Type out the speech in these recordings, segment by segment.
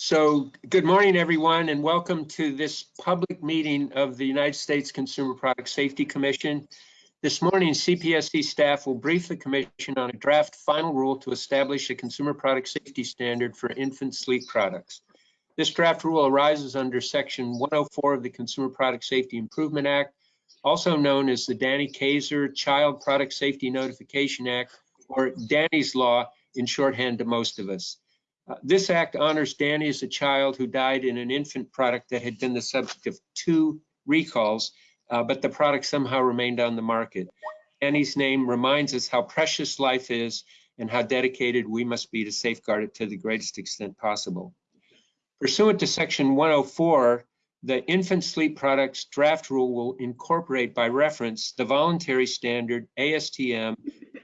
So good morning, everyone, and welcome to this public meeting of the United States Consumer Product Safety Commission. This morning, CPSC staff will brief the commission on a draft final rule to establish a consumer product safety standard for infant sleep products. This draft rule arises under section 104 of the Consumer Product Safety Improvement Act, also known as the Danny Keysar Child Product Safety Notification Act, or Danny's Law in shorthand to most of us. Uh, this act honors Danny as a child who died in an infant product that had been the subject of two recalls, uh, but the product somehow remained on the market. Danny's name reminds us how precious life is and how dedicated we must be to safeguard it to the greatest extent possible. Pursuant to section 104, the infant sleep products draft rule will incorporate by reference the voluntary standard ASTM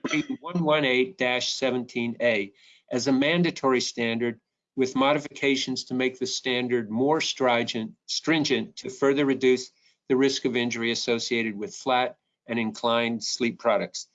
118-17A as a mandatory standard with modifications to make the standard more stringent, to further reduce the risk of injury associated with flat and inclined sleep products.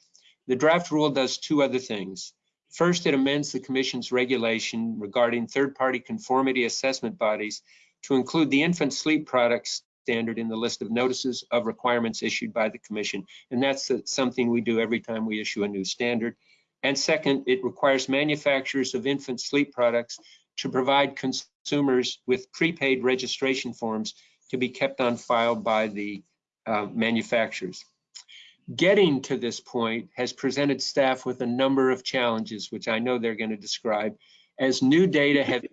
The draft rule does two other things. First, it amends the Commission's regulation regarding third-party conformity assessment bodies to include the infant sleep products standard in the list of notices of requirements issued by the Commission. And that's something we do every time we issue a new standard. And second, it requires manufacturers of infant sleep products to provide consumers with prepaid registration forms to be kept on file by the uh, manufacturers. Getting to this point has presented staff with a number of challenges, which I know they're going to describe, as new data have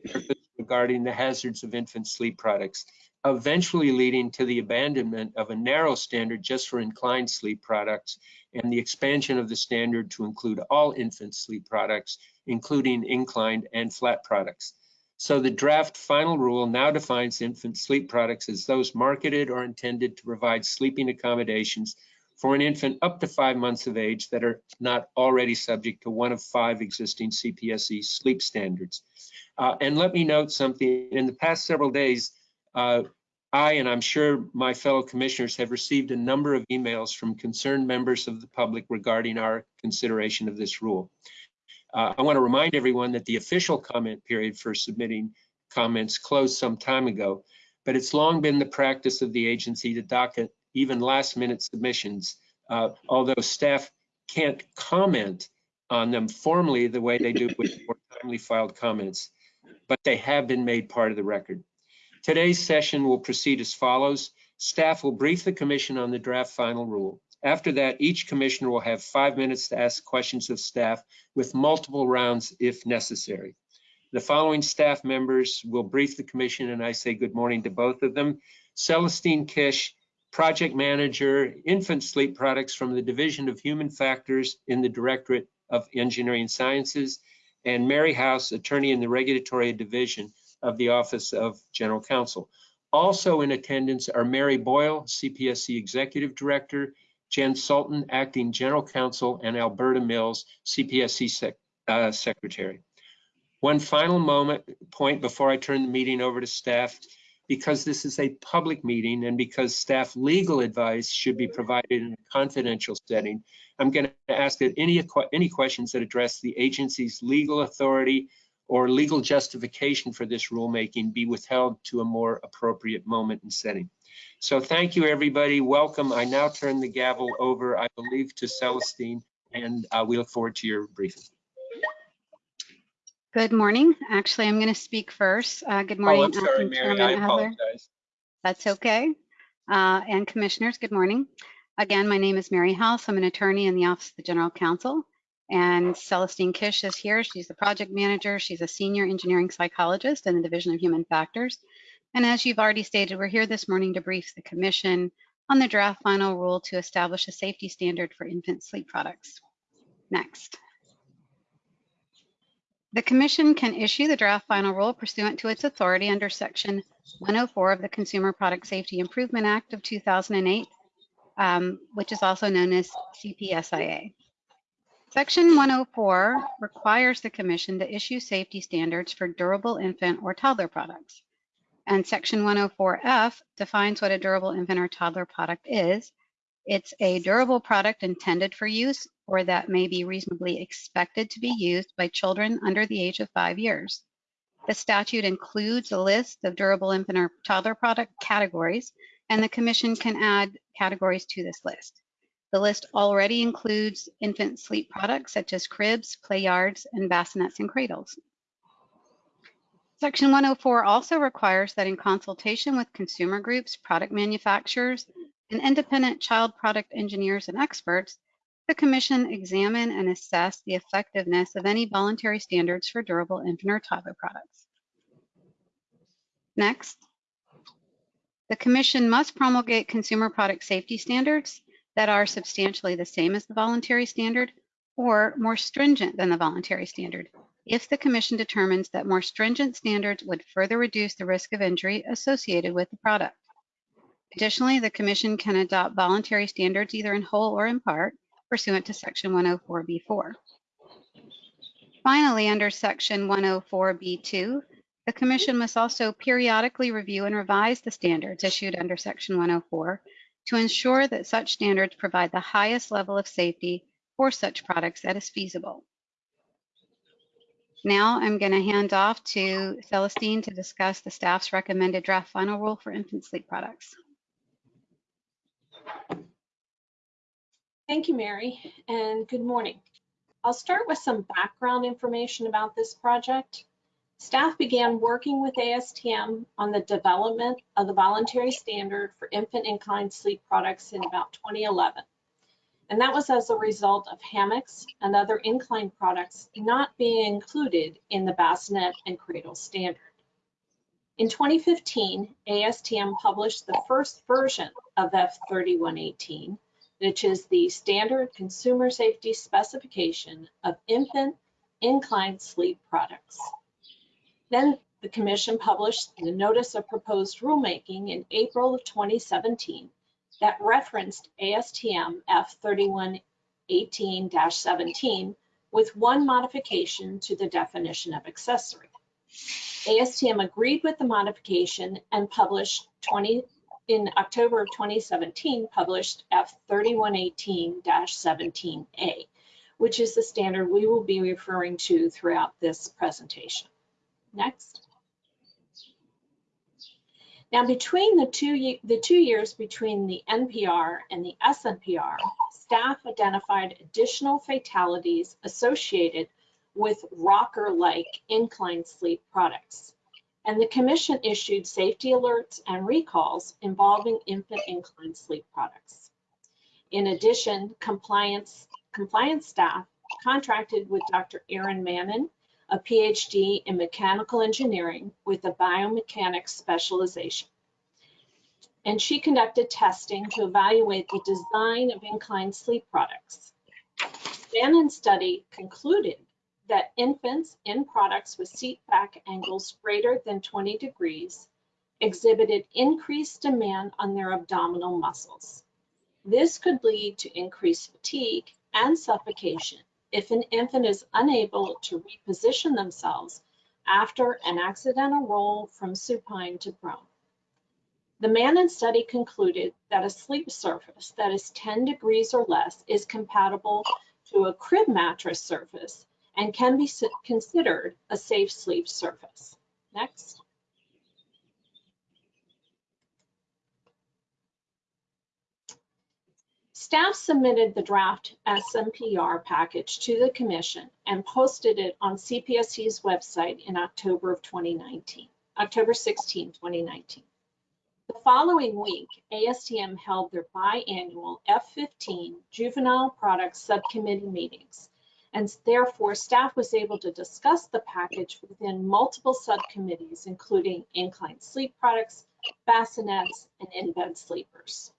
regarding the hazards of infant sleep products, eventually leading to the abandonment of a narrow standard just for inclined sleep products and the expansion of the standard to include all infant sleep products, including inclined and flat products. So the draft final rule now defines infant sleep products as those marketed or intended to provide sleeping accommodations for an infant up to five months of age that are not already subject to one of five existing CPSC sleep standards. Uh, and let me note something, in the past several days, uh, I, and I'm sure my fellow commissioners have received a number of emails from concerned members of the public regarding our consideration of this rule. Uh, I want to remind everyone that the official comment period for submitting comments closed some time ago, but it's long been the practice of the agency to docket even last minute submissions, uh, although staff can't comment on them formally the way they do with more timely filed comments, but they have been made part of the record. Today's session will proceed as follows. Staff will brief the commission on the draft final rule. After that, each commissioner will have five minutes to ask questions of staff with multiple rounds if necessary. The following staff members will brief the commission and I say good morning to both of them. Celestine Kish, Project Manager, Infant Sleep Products from the Division of Human Factors in the Directorate of Engineering Sciences, and Mary House, Attorney in the Regulatory Division of the Office of General Counsel. Also in attendance are Mary Boyle, CPSC Executive Director, Jen Sultan, Acting General Counsel, and Alberta Mills, CPSC sec uh, Secretary. One final moment point before I turn the meeting over to staff, because this is a public meeting and because staff legal advice should be provided in a confidential setting, I'm going to ask that any, any questions that address the agency's legal authority or legal justification for this rulemaking be withheld to a more appropriate moment and setting. So thank you, everybody. Welcome. I now turn the gavel over, I believe, to Celestine, and uh, we look forward to your briefing. Good morning. Actually, I'm going to speak first. Uh, good morning. Oh, I'm sorry, Mary. I apologize. That's okay. Uh, and commissioners, good morning. Again, my name is Mary House. I'm an attorney in the Office of the General Counsel. And Celestine Kish is here. She's the project manager. She's a senior engineering psychologist in the Division of Human Factors. And as you've already stated, we're here this morning to brief the commission on the draft final rule to establish a safety standard for infant sleep products. Next. The commission can issue the draft final rule pursuant to its authority under section 104 of the Consumer Product Safety Improvement Act of 2008, um, which is also known as CPSIA. Section 104 requires the Commission to issue safety standards for durable infant or toddler products. And Section 104F defines what a durable infant or toddler product is. It's a durable product intended for use or that may be reasonably expected to be used by children under the age of five years. The statute includes a list of durable infant or toddler product categories, and the commission can add categories to this list. The list already includes infant sleep products such as cribs, play yards, and bassinets and cradles. Section 104 also requires that in consultation with consumer groups, product manufacturers, and independent child product engineers and experts, the Commission examine and assess the effectiveness of any voluntary standards for durable infant or toddler products. Next, the Commission must promulgate consumer product safety standards that are substantially the same as the voluntary standard or more stringent than the voluntary standard if the Commission determines that more stringent standards would further reduce the risk of injury associated with the product. Additionally, the Commission can adopt voluntary standards either in whole or in part pursuant to Section 104B4. Finally, under Section 104B2, the Commission must also periodically review and revise the standards issued under Section 104 to ensure that such standards provide the highest level of safety for such products that is feasible. Now I'm going to hand off to Celestine to discuss the staff's recommended draft final rule for infant sleep products. Thank you, Mary, and good morning. I'll start with some background information about this project. Staff began working with ASTM on the development of the voluntary standard for infant inclined sleep products in about 2011. And that was as a result of hammocks and other inclined products not being included in the bassinet and cradle standard. In 2015, ASTM published the first version of F3118, which is the standard consumer safety specification of infant inclined sleep products. Then the commission published the notice of proposed rulemaking in April of 2017 that referenced ASTM F3118-17 with one modification to the definition of accessory. ASTM agreed with the modification and published 20 in October of 2017 published F3118-17A, which is the standard we will be referring to throughout this presentation. Next. Now, between the two, the two years between the NPR and the SNPR, staff identified additional fatalities associated with rocker-like inclined sleep products. And the commission issued safety alerts and recalls involving infant inclined sleep products. In addition, compliance, compliance staff contracted with Dr. Erin Mannen a PhD in mechanical engineering with a biomechanics specialization. And she conducted testing to evaluate the design of inclined sleep products. Mannen's study concluded that infants in products with seat back angles greater than 20 degrees exhibited increased demand on their abdominal muscles. This could lead to increased fatigue and suffocation if an infant is unable to reposition themselves after an accidental roll from supine to prone. The Mannen study concluded that a sleep surface that is 10 degrees or less is compatible to a crib mattress surface and can be considered a safe sleep surface. Next. Staff submitted the draft SNPR package to the commission and posted it on CPSC's website in October of 2019, October 16, 2019. The following week, ASTM held their biannual F15 Juvenile Products Subcommittee meetings, and therefore staff was able to discuss the package within multiple subcommittees, including inclined sleep products, bassinets, and in-bed sleepers.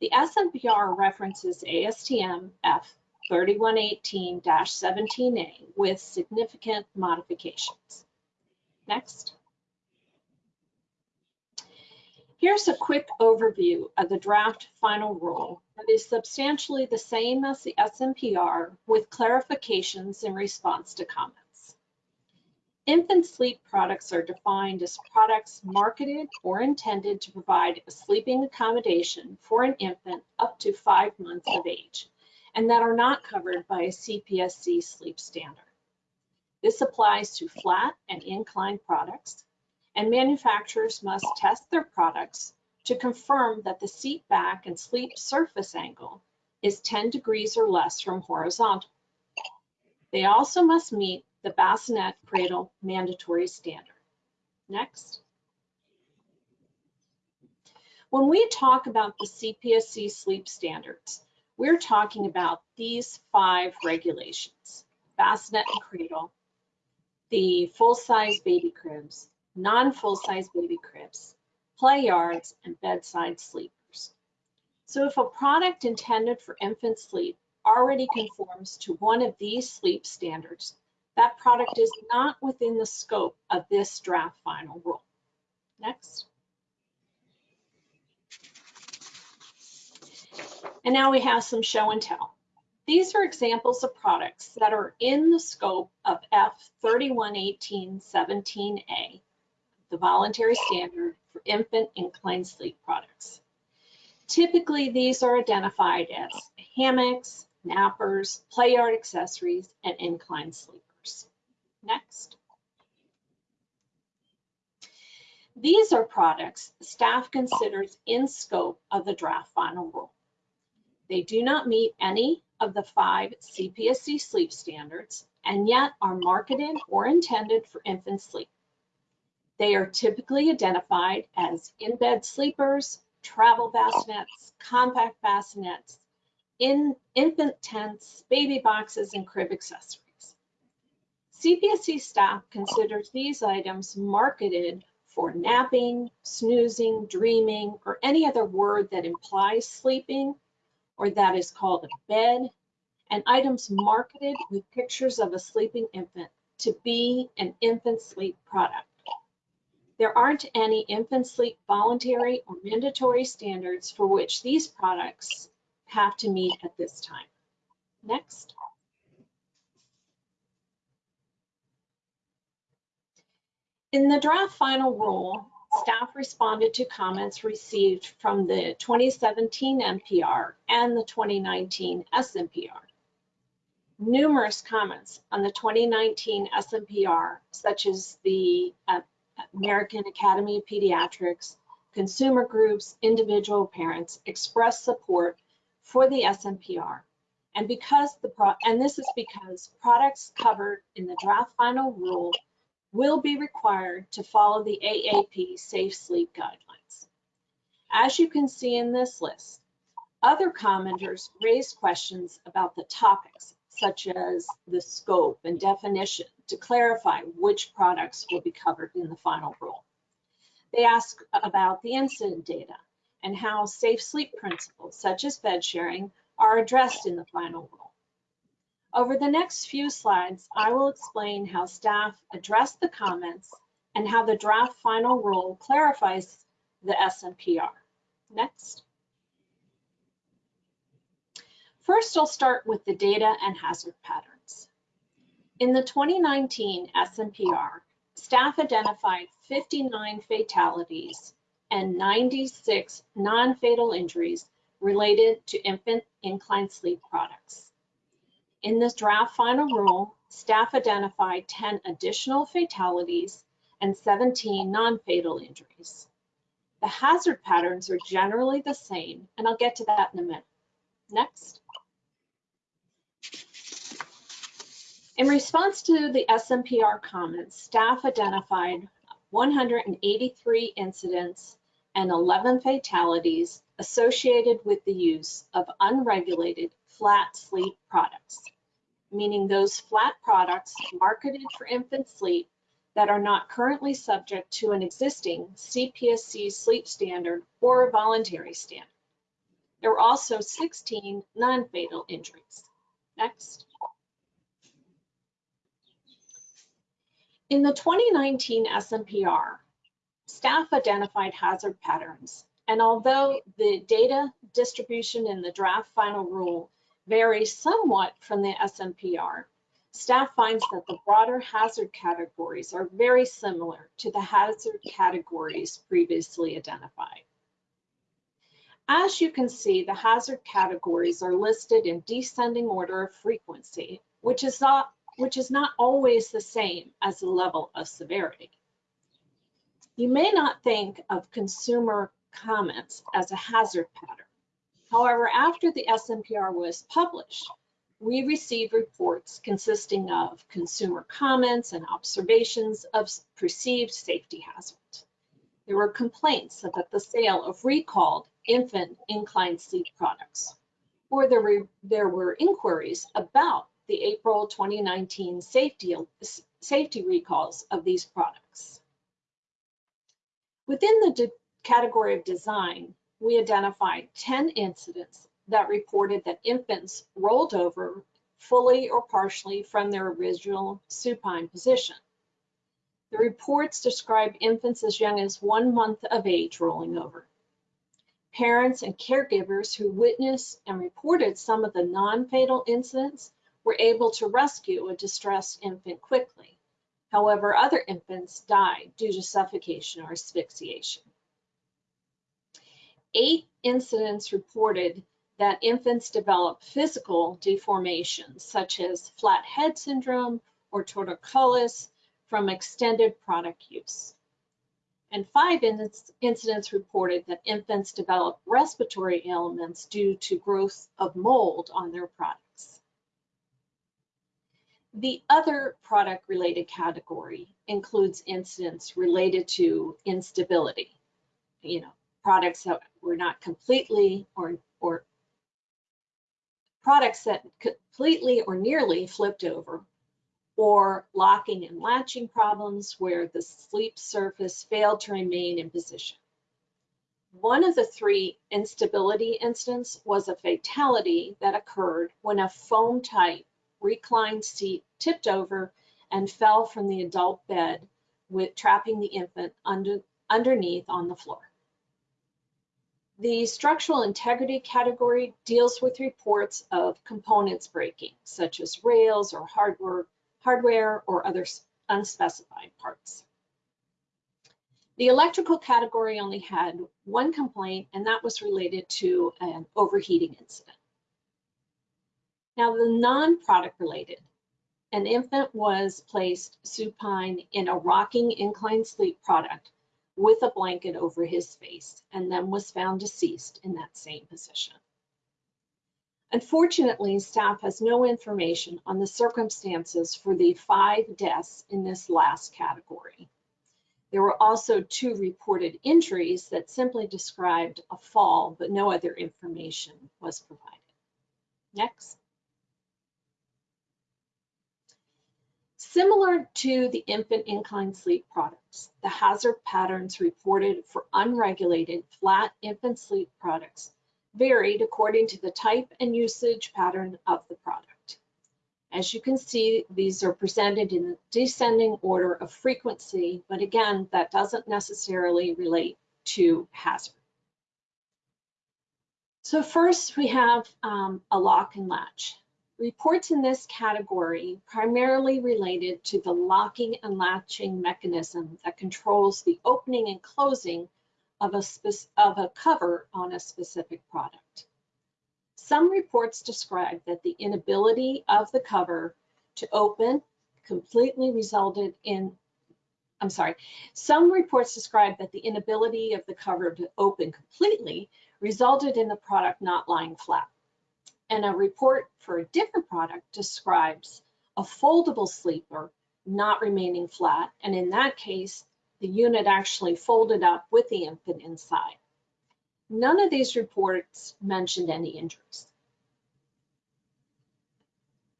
The SNPR references ASTM F3118-17A with significant modifications. Next. Here's a quick overview of the draft final rule that is substantially the same as the SNPR with clarifications in response to comments. Infant sleep products are defined as products marketed or intended to provide a sleeping accommodation for an infant up to five months of age and that are not covered by a CPSC sleep standard. This applies to flat and inclined products, and manufacturers must test their products to confirm that the seat back and sleep surface angle is 10 degrees or less from horizontal. They also must meet the bassinet cradle mandatory standard. Next. When we talk about the CPSC sleep standards, we're talking about these five regulations, bassinet and cradle, the full-size baby cribs, non-full-size baby cribs, play yards, and bedside sleepers. So if a product intended for infant sleep already conforms to one of these sleep standards, that product is not within the scope of this draft final rule. Next. And now we have some show and tell. These are examples of products that are in the scope of F311817A, the voluntary standard for infant inclined sleep products. Typically, these are identified as hammocks, nappers, play yard accessories, and inclined sleepers. Next. These are products staff considers in scope of the draft final rule. They do not meet any of the five CPSC sleep standards and yet are marketed or intended for infant sleep. They are typically identified as in-bed sleepers, travel bassinets, compact bassinets, in infant tents, baby boxes, and crib accessories. CPSC staff considers these items marketed for napping, snoozing, dreaming, or any other word that implies sleeping or that is called a bed, and items marketed with pictures of a sleeping infant to be an infant sleep product. There aren't any infant sleep voluntary or mandatory standards for which these products have to meet at this time. Next. In the draft final rule, staff responded to comments received from the 2017 NPR and the 2019 SNPR. Numerous comments on the 2019 SNPR, such as the uh, American Academy of Pediatrics, consumer groups, individual parents expressed support for the SNPR. And because the and this is because products covered in the draft final rule will be required to follow the AAP Safe Sleep Guidelines. As you can see in this list, other commenters raised questions about the topics, such as the scope and definition to clarify which products will be covered in the final rule. They ask about the incident data and how safe sleep principles, such as bed sharing, are addressed in the final rule. Over the next few slides, I will explain how staff addressed the comments and how the draft final rule clarifies the SNPR. Next. First, I'll start with the data and hazard patterns. In the 2019 SNPR, staff identified 59 fatalities and 96 non-fatal injuries related to infant inclined sleep products. In this draft final rule, staff identified 10 additional fatalities and 17 non-fatal injuries. The hazard patterns are generally the same, and I'll get to that in a minute. Next. In response to the SNPR comments, staff identified 183 incidents and 11 fatalities associated with the use of unregulated flat sleep products, meaning those flat products marketed for infant sleep that are not currently subject to an existing CPSC sleep standard or a voluntary standard. There were also 16 non-fatal injuries. Next. In the 2019 SNPR, staff identified hazard patterns, and although the data distribution in the draft final rule vary somewhat from the SNPR, staff finds that the broader hazard categories are very similar to the hazard categories previously identified. As you can see, the hazard categories are listed in descending order of frequency, which is not which is not always the same as the level of severity. You may not think of consumer comments as a hazard pattern. However, after the SNPR was published, we received reports consisting of consumer comments and observations of perceived safety hazards. There were complaints about the sale of recalled infant inclined sleep products, or there were, there were inquiries about the April 2019 safety, safety recalls of these products. Within the category of design, we identified 10 incidents that reported that infants rolled over fully or partially from their original supine position. The reports describe infants as young as one month of age rolling over. Parents and caregivers who witnessed and reported some of the non-fatal incidents were able to rescue a distressed infant quickly. However, other infants died due to suffocation or asphyxiation. Eight incidents reported that infants develop physical deformations such as flat head syndrome or torticollis from extended product use. And five incidents reported that infants develop respiratory ailments due to growth of mold on their products. The other product related category includes incidents related to instability, you know, products that were not completely or, or products that completely or nearly flipped over, or locking and latching problems where the sleep surface failed to remain in position. One of the three instability incidents was a fatality that occurred when a foam type reclined seat tipped over and fell from the adult bed with trapping the infant under, underneath on the floor. The structural integrity category deals with reports of components breaking, such as rails or hardware, hardware or other unspecified parts. The electrical category only had one complaint, and that was related to an overheating incident. Now, the non-product related, an infant was placed supine in a rocking incline sleep product with a blanket over his face and then was found deceased in that same position. Unfortunately, staff has no information on the circumstances for the five deaths in this last category. There were also two reported injuries that simply described a fall, but no other information was provided. Next. Similar to the infant incline sleep products, the hazard patterns reported for unregulated flat infant sleep products varied according to the type and usage pattern of the product. As you can see, these are presented in descending order of frequency, but again, that doesn't necessarily relate to hazard. So first we have um, a lock and latch. Reports in this category primarily related to the locking and latching mechanism that controls the opening and closing of a, of a cover on a specific product. Some reports describe that the inability of the cover to open completely resulted in, I'm sorry, some reports describe that the inability of the cover to open completely resulted in the product not lying flat and a report for a different product describes a foldable sleeper not remaining flat. And in that case, the unit actually folded up with the infant inside. None of these reports mentioned any injuries.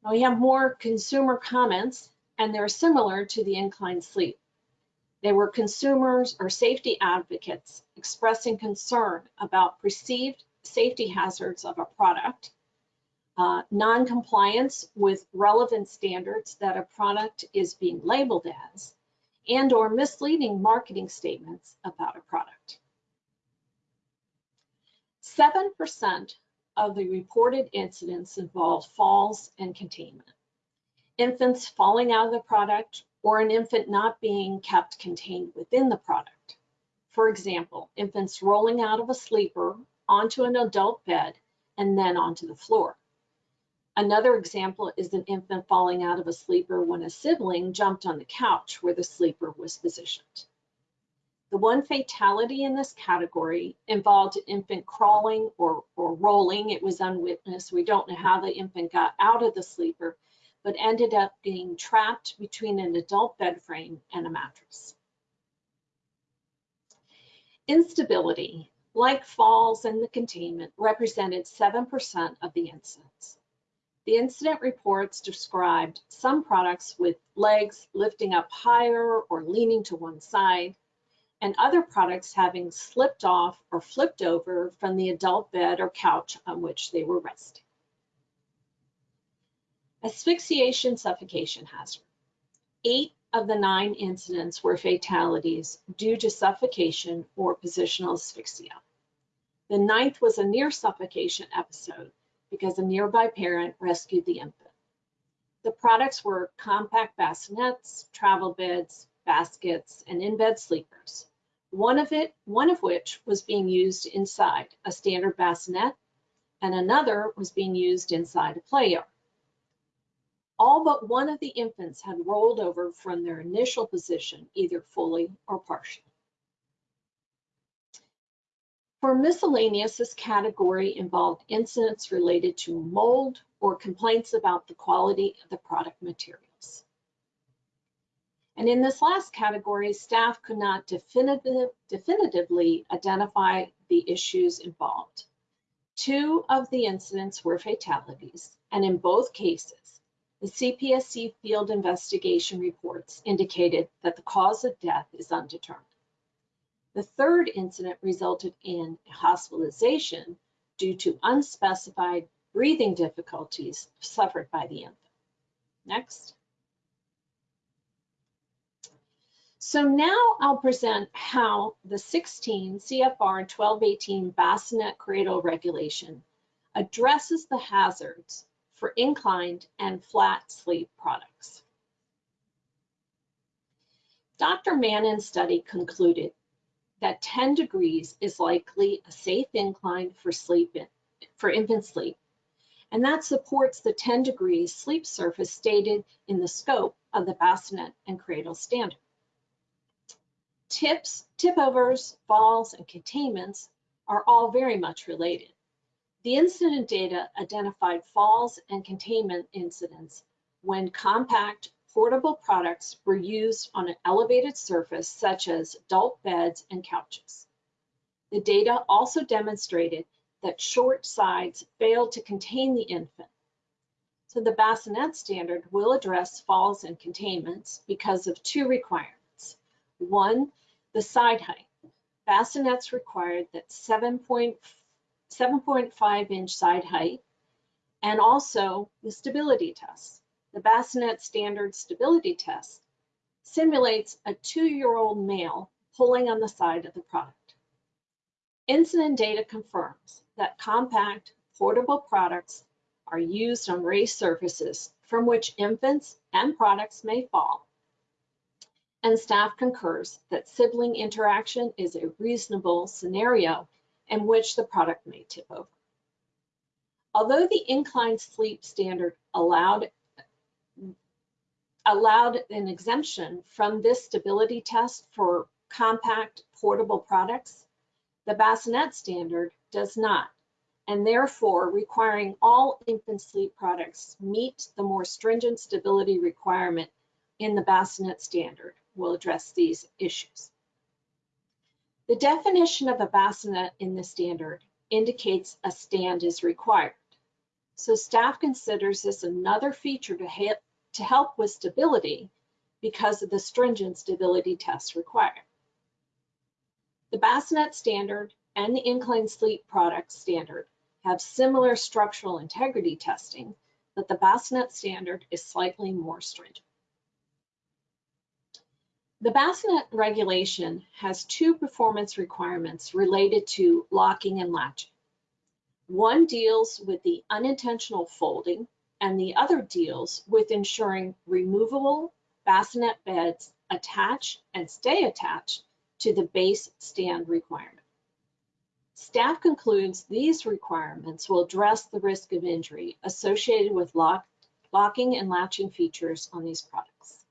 Now we have more consumer comments and they're similar to the inclined sleep. They were consumers or safety advocates expressing concern about perceived safety hazards of a product uh, non-compliance with relevant standards that a product is being labeled as, and or misleading marketing statements about a product. 7% of the reported incidents involve falls and containment. Infants falling out of the product or an infant not being kept contained within the product. For example, infants rolling out of a sleeper onto an adult bed and then onto the floor Another example is an infant falling out of a sleeper when a sibling jumped on the couch where the sleeper was positioned. The one fatality in this category involved an infant crawling or, or rolling. It was unwitnessed. We don't know how the infant got out of the sleeper, but ended up being trapped between an adult bed frame and a mattress. Instability, like falls and the containment, represented 7% of the incidents. The incident reports described some products with legs lifting up higher or leaning to one side, and other products having slipped off or flipped over from the adult bed or couch on which they were resting. Asphyxiation suffocation hazard. Eight of the nine incidents were fatalities due to suffocation or positional asphyxia. The ninth was a near suffocation episode because a nearby parent rescued the infant. The products were compact bassinets, travel beds, baskets, and in-bed sleepers. One of it, one of which was being used inside a standard bassinet, and another was being used inside a play yard. All but one of the infants had rolled over from their initial position, either fully or partially. For miscellaneous, this category involved incidents related to mold or complaints about the quality of the product materials. And in this last category, staff could not definitive, definitively identify the issues involved. Two of the incidents were fatalities, and in both cases, the CPSC field investigation reports indicated that the cause of death is undetermined. The third incident resulted in hospitalization due to unspecified breathing difficulties suffered by the infant. Next. So now I'll present how the 16 CFR 1218 bassinet cradle regulation addresses the hazards for inclined and flat sleep products. Dr. Mannen's study concluded that 10 degrees is likely a safe incline for sleep in, for infant sleep. And that supports the 10 degrees sleep surface stated in the scope of the bassinet and cradle standard. Tips, tip overs, falls, and containments are all very much related. The incident data identified falls and containment incidents when compact portable products were used on an elevated surface such as adult beds and couches. The data also demonstrated that short sides failed to contain the infant. So the bassinet standard will address falls and containments because of two requirements. One, the side height. Bassinets required that 7.5 inch side height and also the stability test the bassinet standard stability test simulates a two-year-old male pulling on the side of the product. Incident data confirms that compact portable products are used on raised surfaces from which infants and products may fall. And staff concurs that sibling interaction is a reasonable scenario in which the product may tip over. Although the inclined sleep standard allowed allowed an exemption from this stability test for compact portable products, the bassinet standard does not, and therefore requiring all infant sleep products meet the more stringent stability requirement in the bassinet standard will address these issues. The definition of a bassinet in the standard indicates a stand is required. So staff considers this another feature to to help with stability because of the stringent stability tests required. The bassinet standard and the inclined sleep product standard have similar structural integrity testing, but the bassinet standard is slightly more stringent. The bassinet regulation has two performance requirements related to locking and latching. One deals with the unintentional folding and the other deals with ensuring removable bassinet beds attach and stay attached to the base stand requirement. Staff concludes these requirements will address the risk of injury associated with lock, locking and latching features on these products.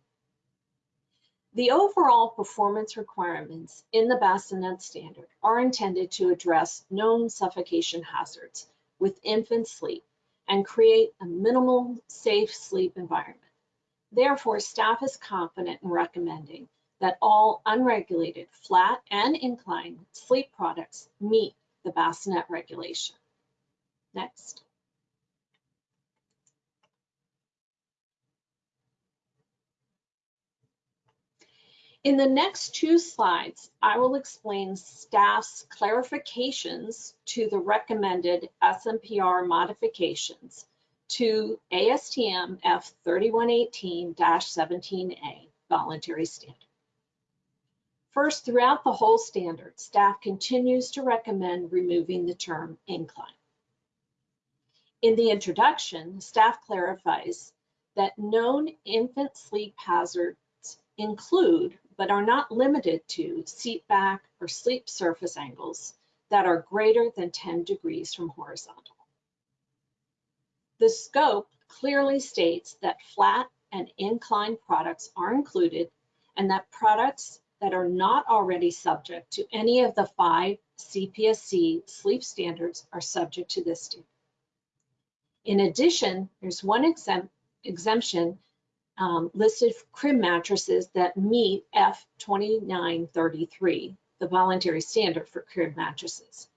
The overall performance requirements in the bassinet standard are intended to address known suffocation hazards with infant sleep and create a minimal safe sleep environment. Therefore, staff is confident in recommending that all unregulated flat and inclined sleep products meet the bassinet regulation. Next. In the next two slides, I will explain staff's clarifications to the recommended SNPR modifications to ASTM F3118-17A voluntary standard. First, throughout the whole standard, staff continues to recommend removing the term incline. In the introduction, staff clarifies that known infant sleep hazards include but are not limited to seat back or sleep surface angles that are greater than 10 degrees from horizontal. The scope clearly states that flat and inclined products are included and that products that are not already subject to any of the five CPSC sleep standards are subject to this standard. In addition, there's one exempt, exemption um, listed crib mattresses that meet F2933, the voluntary standard for crib mattresses.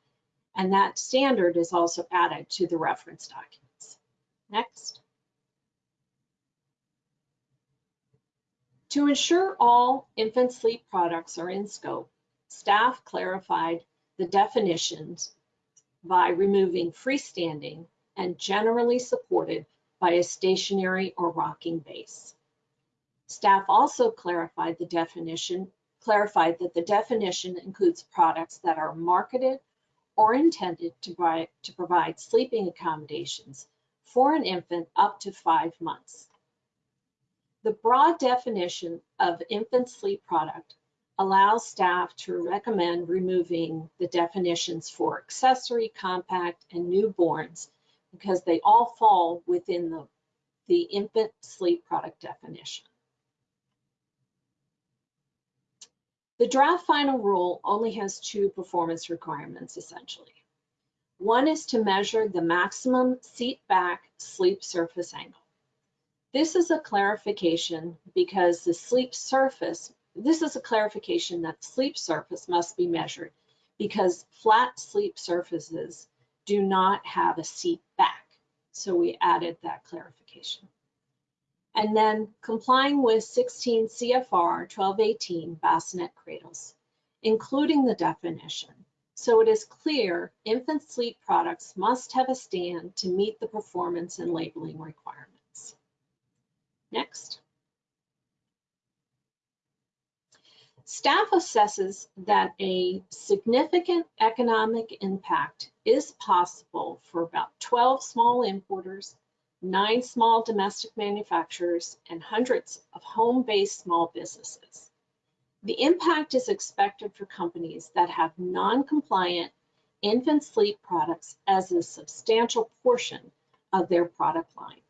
And that standard is also added to the reference documents. Next. To ensure all infant sleep products are in scope, staff clarified the definitions by removing freestanding and generally supported by a stationary or rocking base. Staff also clarified the definition, clarified that the definition includes products that are marketed or intended to provide, to provide sleeping accommodations for an infant up to five months. The broad definition of infant sleep product allows staff to recommend removing the definitions for accessory, compact, and newborns because they all fall within the, the infant sleep product definition. The draft final rule only has two performance requirements essentially. One is to measure the maximum seat back sleep surface angle. This is a clarification because the sleep surface, this is a clarification that sleep surface must be measured because flat sleep surfaces do not have a seat back. So we added that clarification. And then complying with 16 CFR 1218 bassinet cradles, including the definition. So it is clear infant sleep products must have a stand to meet the performance and labeling requirements. Next. Staff assesses that a significant economic impact is possible for about 12 small importers, nine small domestic manufacturers, and hundreds of home-based small businesses. The impact is expected for companies that have non-compliant infant sleep products as a substantial portion of their product line.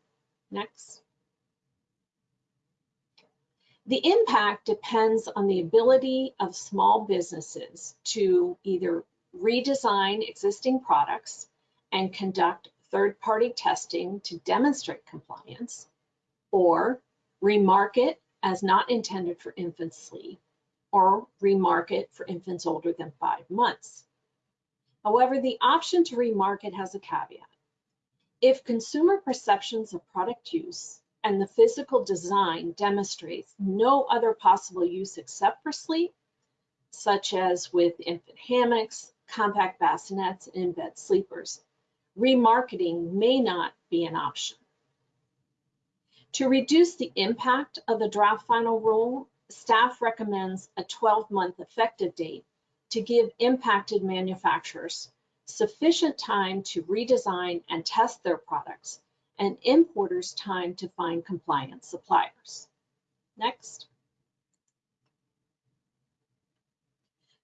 Next. The impact depends on the ability of small businesses to either redesign existing products and conduct third-party testing to demonstrate compliance, or remarket as not intended for infant sleep, or remarket for infants older than five months. However, the option to remarket has a caveat. If consumer perceptions of product use and the physical design demonstrates no other possible use except for sleep, such as with infant hammocks, compact bassinets, and in-bed sleepers. Remarketing may not be an option. To reduce the impact of the draft final rule, staff recommends a 12-month effective date to give impacted manufacturers sufficient time to redesign and test their products and importers time to find compliant suppliers. Next.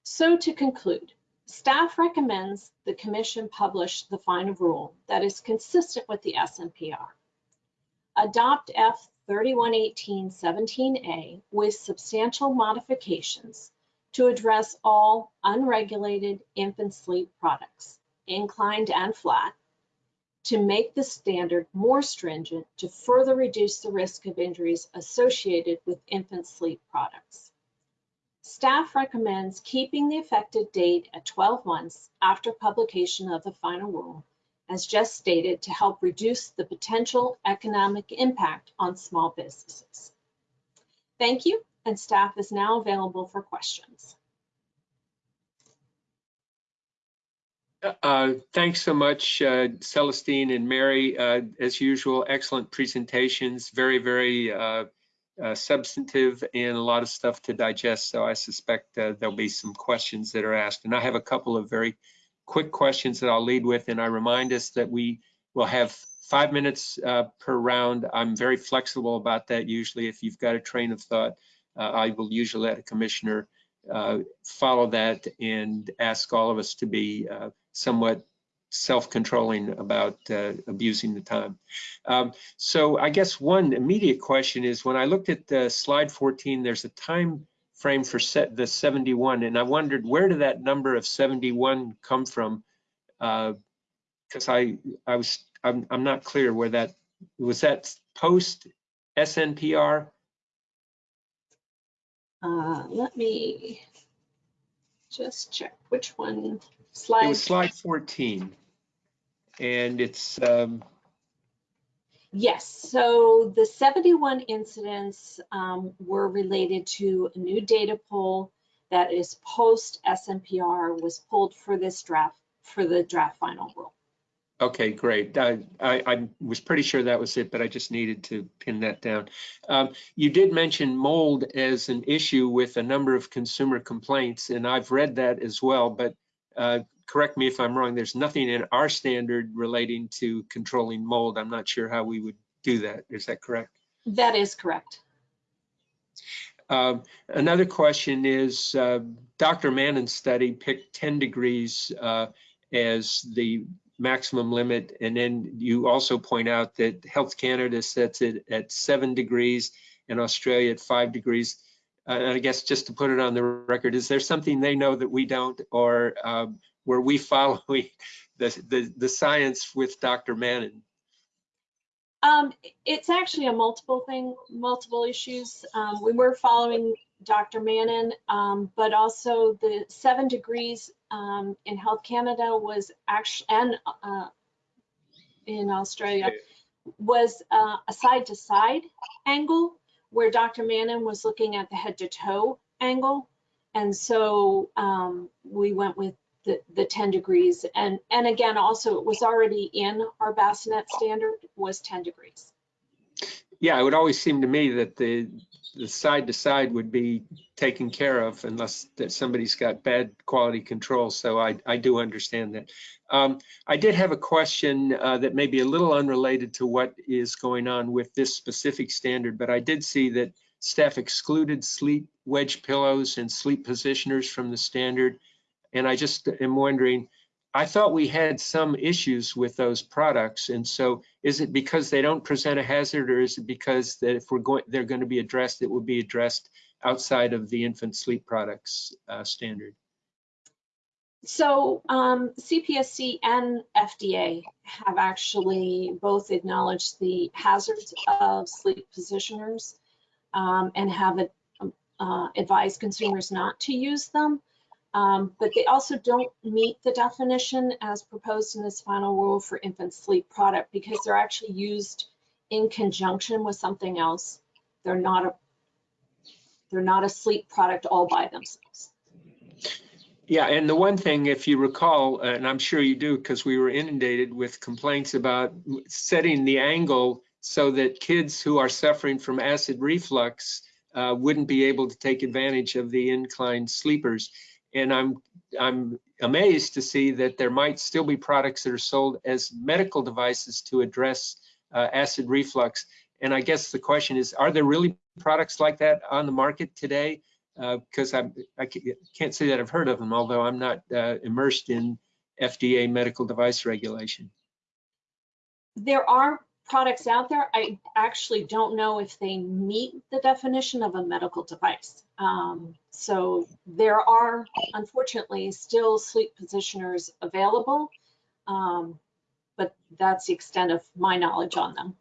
So to conclude, Staff recommends the commission publish the final rule that is consistent with the SNPR. Adopt F 3118-17A with substantial modifications to address all unregulated infant sleep products, inclined and flat, to make the standard more stringent to further reduce the risk of injuries associated with infant sleep products. Staff recommends keeping the effective date at 12 months after publication of the final rule, as just stated, to help reduce the potential economic impact on small businesses. Thank you, and staff is now available for questions. Uh, Thanks so much, uh, Celestine and Mary. Uh, As usual, excellent presentations, very, very uh, uh, substantive and a lot of stuff to digest. So I suspect there'll be some questions that are asked. And I have a couple of very quick questions that I'll lead with. And I remind us that we will have five minutes per round. I'm very flexible about that usually. If you've got a train of thought, I will usually let a commissioner follow that and ask all of us to be somewhat self-controlling about uh, abusing the time. Um, so I guess one immediate question is when I looked at the slide 14, there's a time frame for set the 71, and I wondered where did that number of 71 come from? Because I I was I'm I'm not clear where that was that post SNPR. Uh, let me just check which one It slide. was slide 14. And it's, um, Yes, so the 71 incidents um, were related to a new data pool that is post SNPR was pulled for this draft, for the draft final rule. okay, great. I, I, I was pretty sure that was it, but I just needed to pin that down. Um, you did mention mold as an issue with a number of consumer complaints, and I've read that as well, but uh, correct me if I'm wrong, there's nothing in our standard relating to controlling mold. I'm not sure how we would do that. Is that correct? That is correct. Um, Another question is, uh, Dr. Mannen's study picked 10 degrees uh, as the maximum limit. And then you also point out that Health Canada sets it at seven degrees and Australia at five degrees. Uh, And I guess just to put it on the record, is there something they know that we don't or um, were we following the, the, the science with Dr. Mannen? Um, it's actually a multiple thing, multiple issues. Um, we were following Dr. Mannen, um, but also the seven degrees um, in Health Canada was actually, and uh, in Australia, was uh, a side to side angle where Dr. Mannen was looking at the head to toe angle. And so um, we went with the, the 10 degrees. And, and again, also it was already in our bassinet standard was 10 degrees. Yeah, it would always seem to me that the, the side to side would be taken care of unless that somebody's got bad quality control. So I, I do understand that. Um, I did have a question uh, that may be a little unrelated to what is going on with this specific standard, but I did see that staff excluded sleep wedge pillows and sleep positioners from the standard. And I just am wondering, I thought we had some issues with those products. And so is it because they don't present a hazard or is it because that if we're going, they're going to be addressed, it will be addressed outside of the infant sleep products uh, standard? So um, CPSC and FDA have actually both acknowledged the hazards of sleep positioners um, and have uh, advised consumers not to use them. Um, but they also don't meet the definition as proposed in this final rule for infant sleep product because they're actually used in conjunction with something else. They're not a they're not a sleep product all by themselves. Yeah, and the one thing, if you recall, and I'm sure you do, because we were inundated with complaints about setting the angle so that kids who are suffering from acid reflux uh, wouldn't be able to take advantage of the inclined sleepers. And I'm I'm amazed to see that there might still be products that are sold as medical devices to address uh, acid reflux. And I guess the question is, are there really products like that on the market today? because I'm, I can't say that I've heard of them, although I'm not uh, immersed in FDA medical device regulation. There are products out there. I actually don't know if they meet the definition of a medical device. Um, so there are unfortunately still sleep positioners available. Um, but that's the extent of my knowledge on them.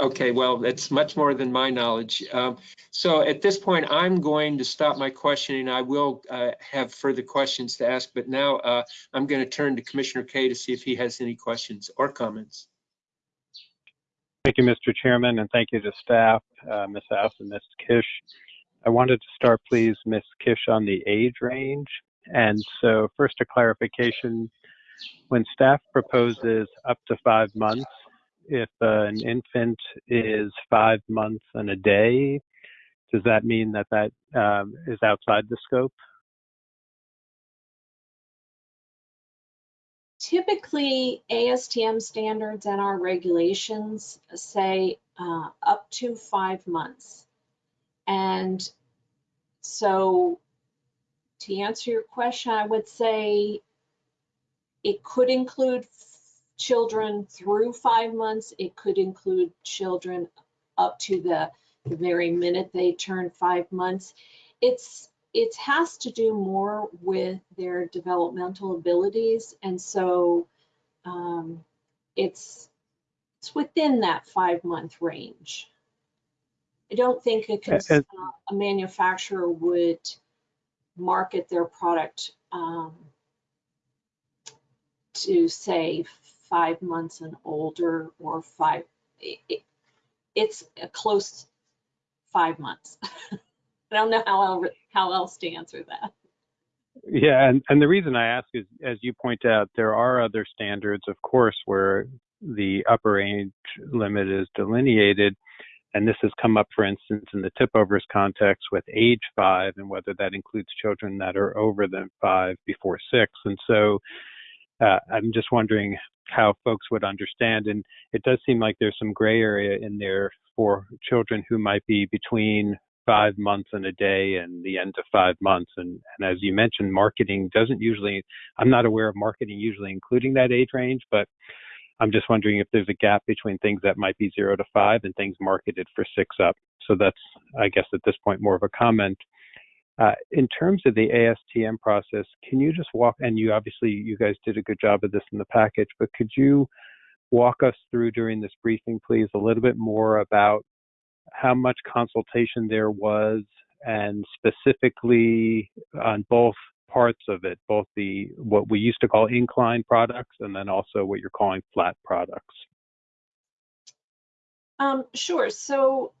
Okay, well, that's much more than my knowledge. Um, So at this point, I'm going to stop my questioning. I will uh, have further questions to ask, but now uh, I'm going to turn to Commissioner Kaye to see if he has any questions or comments. Thank you, Mr. Chairman, and thank you to staff, uh, Ms. House and Ms. Kish. I wanted to start, please, Ms. Kish, on the age range. And so first a clarification, when staff proposes up to five months, if uh, an infant is five months and a day, does that mean that that um, is outside the scope? Typically, ASTM standards and our regulations say uh, up to five months. And so to answer your question, I would say it could include children through five months. It could include children up to the, the very minute they turn five months. It's it has to do more with their developmental abilities, and so um, it's it's within that five month range. I don't think a, cons- Uh, a manufacturer would market their product um, to say five months and older or five. It, it, it's a close five months. I don't know how el- how else to answer that. Yeah, and, and the reason I ask is, as you point out, there are other standards, of course, where the upper age limit is delineated. And this has come up, for instance, in the tip overs context with age five and whether that includes children that are over than five before six. And so uh, I'm just wondering how folks would understand. And it does seem like there's some gray area in there for children who might be between five months and a day and the end of five months. And, and as you mentioned, marketing doesn't usually, I'm not aware of marketing usually including that age range, but I'm just wondering if there's a gap between things that might be zero to five and things marketed for six up. So that's, I guess, at this point, more of a comment. Uh, in terms of the ASTM process, can you just walk, and you obviously, you guys did a good job of this in the package, but could you walk us through during this briefing, please, a little bit more about how much consultation there was and specifically on both parts of it, both the what we used to call incline products and then also what you're calling flat products. Um, sure. So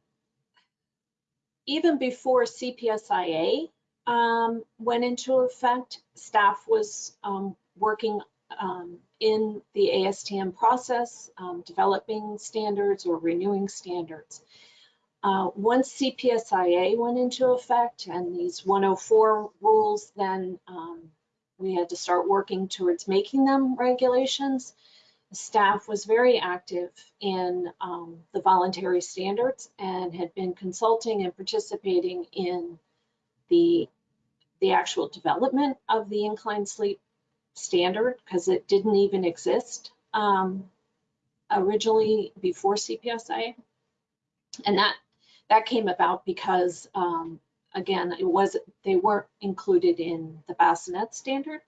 even before CPSIA um, went into effect, staff was um, working um, in the ASTM process, um, developing standards or renewing standards. Uh, once CPSIA went into effect and these 104 rules, then um, we had to start working towards making them regulations. The staff was very active in um, the voluntary standards and had been consulting and participating in the, the actual development of the inclined sleep standard because it didn't even exist um, originally before CPSIA. And that that came about because, um, again, it was they weren't included in the bassinet standard.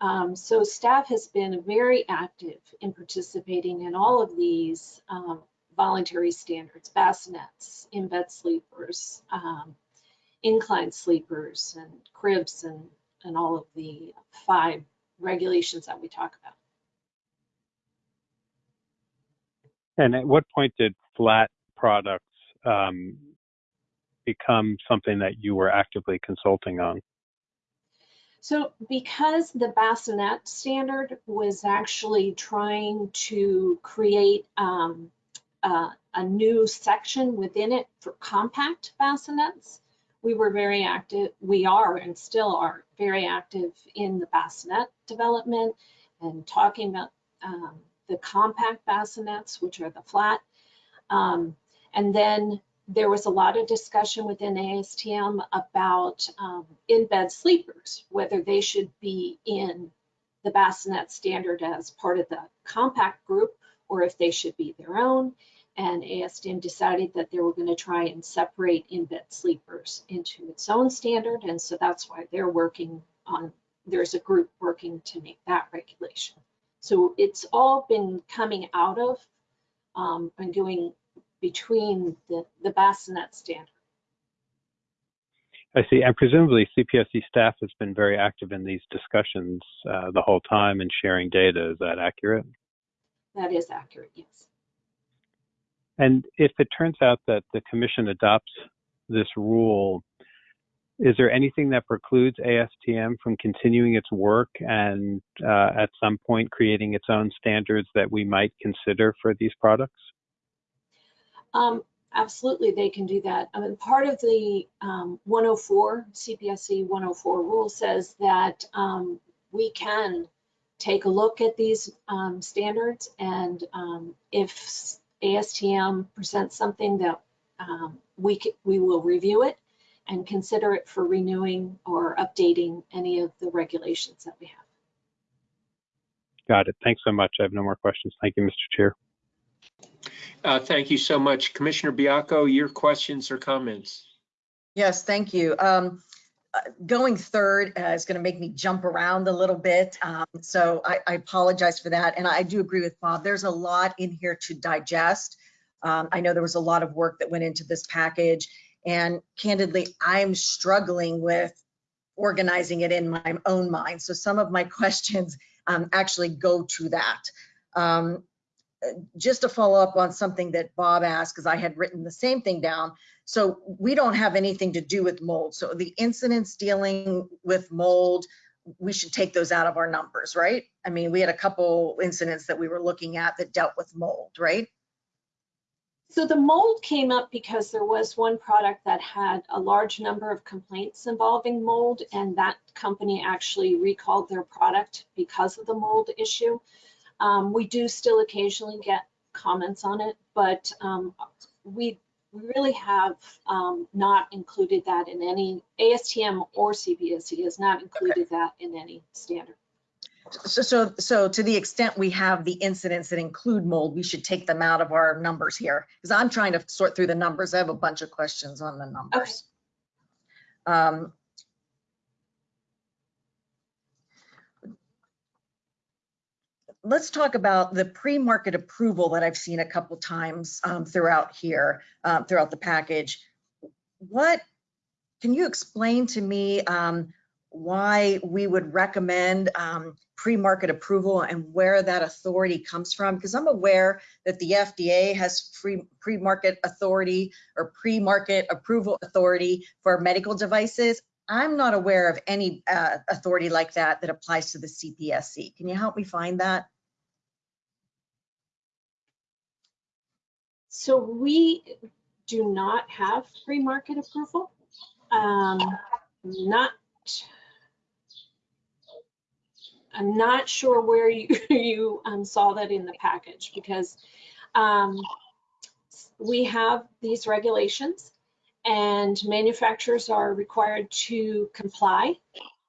Um, so staff has been very active in participating in all of these um, voluntary standards, bassinets, in-bed sleepers, um, incline sleepers, and cribs, and, and all of the five regulations that we talk about. And at what point did flat products um, become something that you were actively consulting on? So because the bassinet standard was actually trying to create um, uh, a new section within it for compact bassinets, we were very active, we are and still are very active in the bassinet development and talking about um, the compact bassinets, which are the flat. Um, and then there was a lot of discussion within ASTM about um, in-bed sleepers, whether they should be in the bassinet standard as part of the compact group or if they should be their own. And ASTM decided that they were going to try and separate in-bed sleepers into its own standard. And so that's why they're working on, there's a group working to make that regulation. So it's all been coming out of um, and going between the, the bassinet standard. I see. And presumably CPSC staff has been very active in these discussions uh, the whole time and sharing data. Is that accurate? That is accurate, yes. And if it turns out that the commission adopts this rule, is there anything that precludes ASTM from continuing its work and uh, at some point creating its own standards that we might consider for these products? Um, absolutely, they can do that. I mean, part of the um, 104, CPSC 104 rule says that um, we can take a look at these um, standards and um, if ASTM presents something that um, we, we will review it and consider it for renewing or updating any of the regulations that we have. Got it. Thanks so much. I have no more questions. Thank you, Mr. Chair. Uh, Thank you so much. Commissioner Baiocco, your questions or comments? Yes, thank you. Um, uh, Going third uh, is going to make me jump around a little bit. um, So I I apologize for that. And I do agree with Bob. There's a lot in here to digest. Um, I know there was a lot of work that went into this package. And candidly, I'm struggling with organizing it in my own mind. So some of my questions um, actually go to that. Um, Just to follow up on something that Bob asked, because I had written the same thing down. So we don't have anything to do with mold. So the incidents dealing with mold, we should take those out of our numbers, right? I mean, we had a couple incidents that we were looking at that dealt with mold, right? So the mold came up because there was one product that had a large number of complaints involving mold, and that company actually recalled their product because of the mold issue. Um, we do still occasionally get comments on it, but um, we we really have um, not included that in any ASTM or CPSC has not included that in any standard. So, so, so to the extent we have the incidents that include mold, we should take them out of our numbers here. Because I'm trying to sort through the numbers. I have a bunch of questions on the numbers. Um, Let's talk about the pre-market approval that I've seen a couple times um, throughout here, um, throughout the package. What, can you explain to me um, why we would recommend um, pre-market approval and where that authority comes from? Because I'm aware that the FDA has pre-market authority or pre-market approval authority for medical devices. I'm not aware of any uh, authority like that that applies to the CPSC. Can you help me find that? So we do not have pre-market approval. Um, not, I'm not sure where you, you um, saw that in the package because um, we have these regulations and manufacturers are required to comply,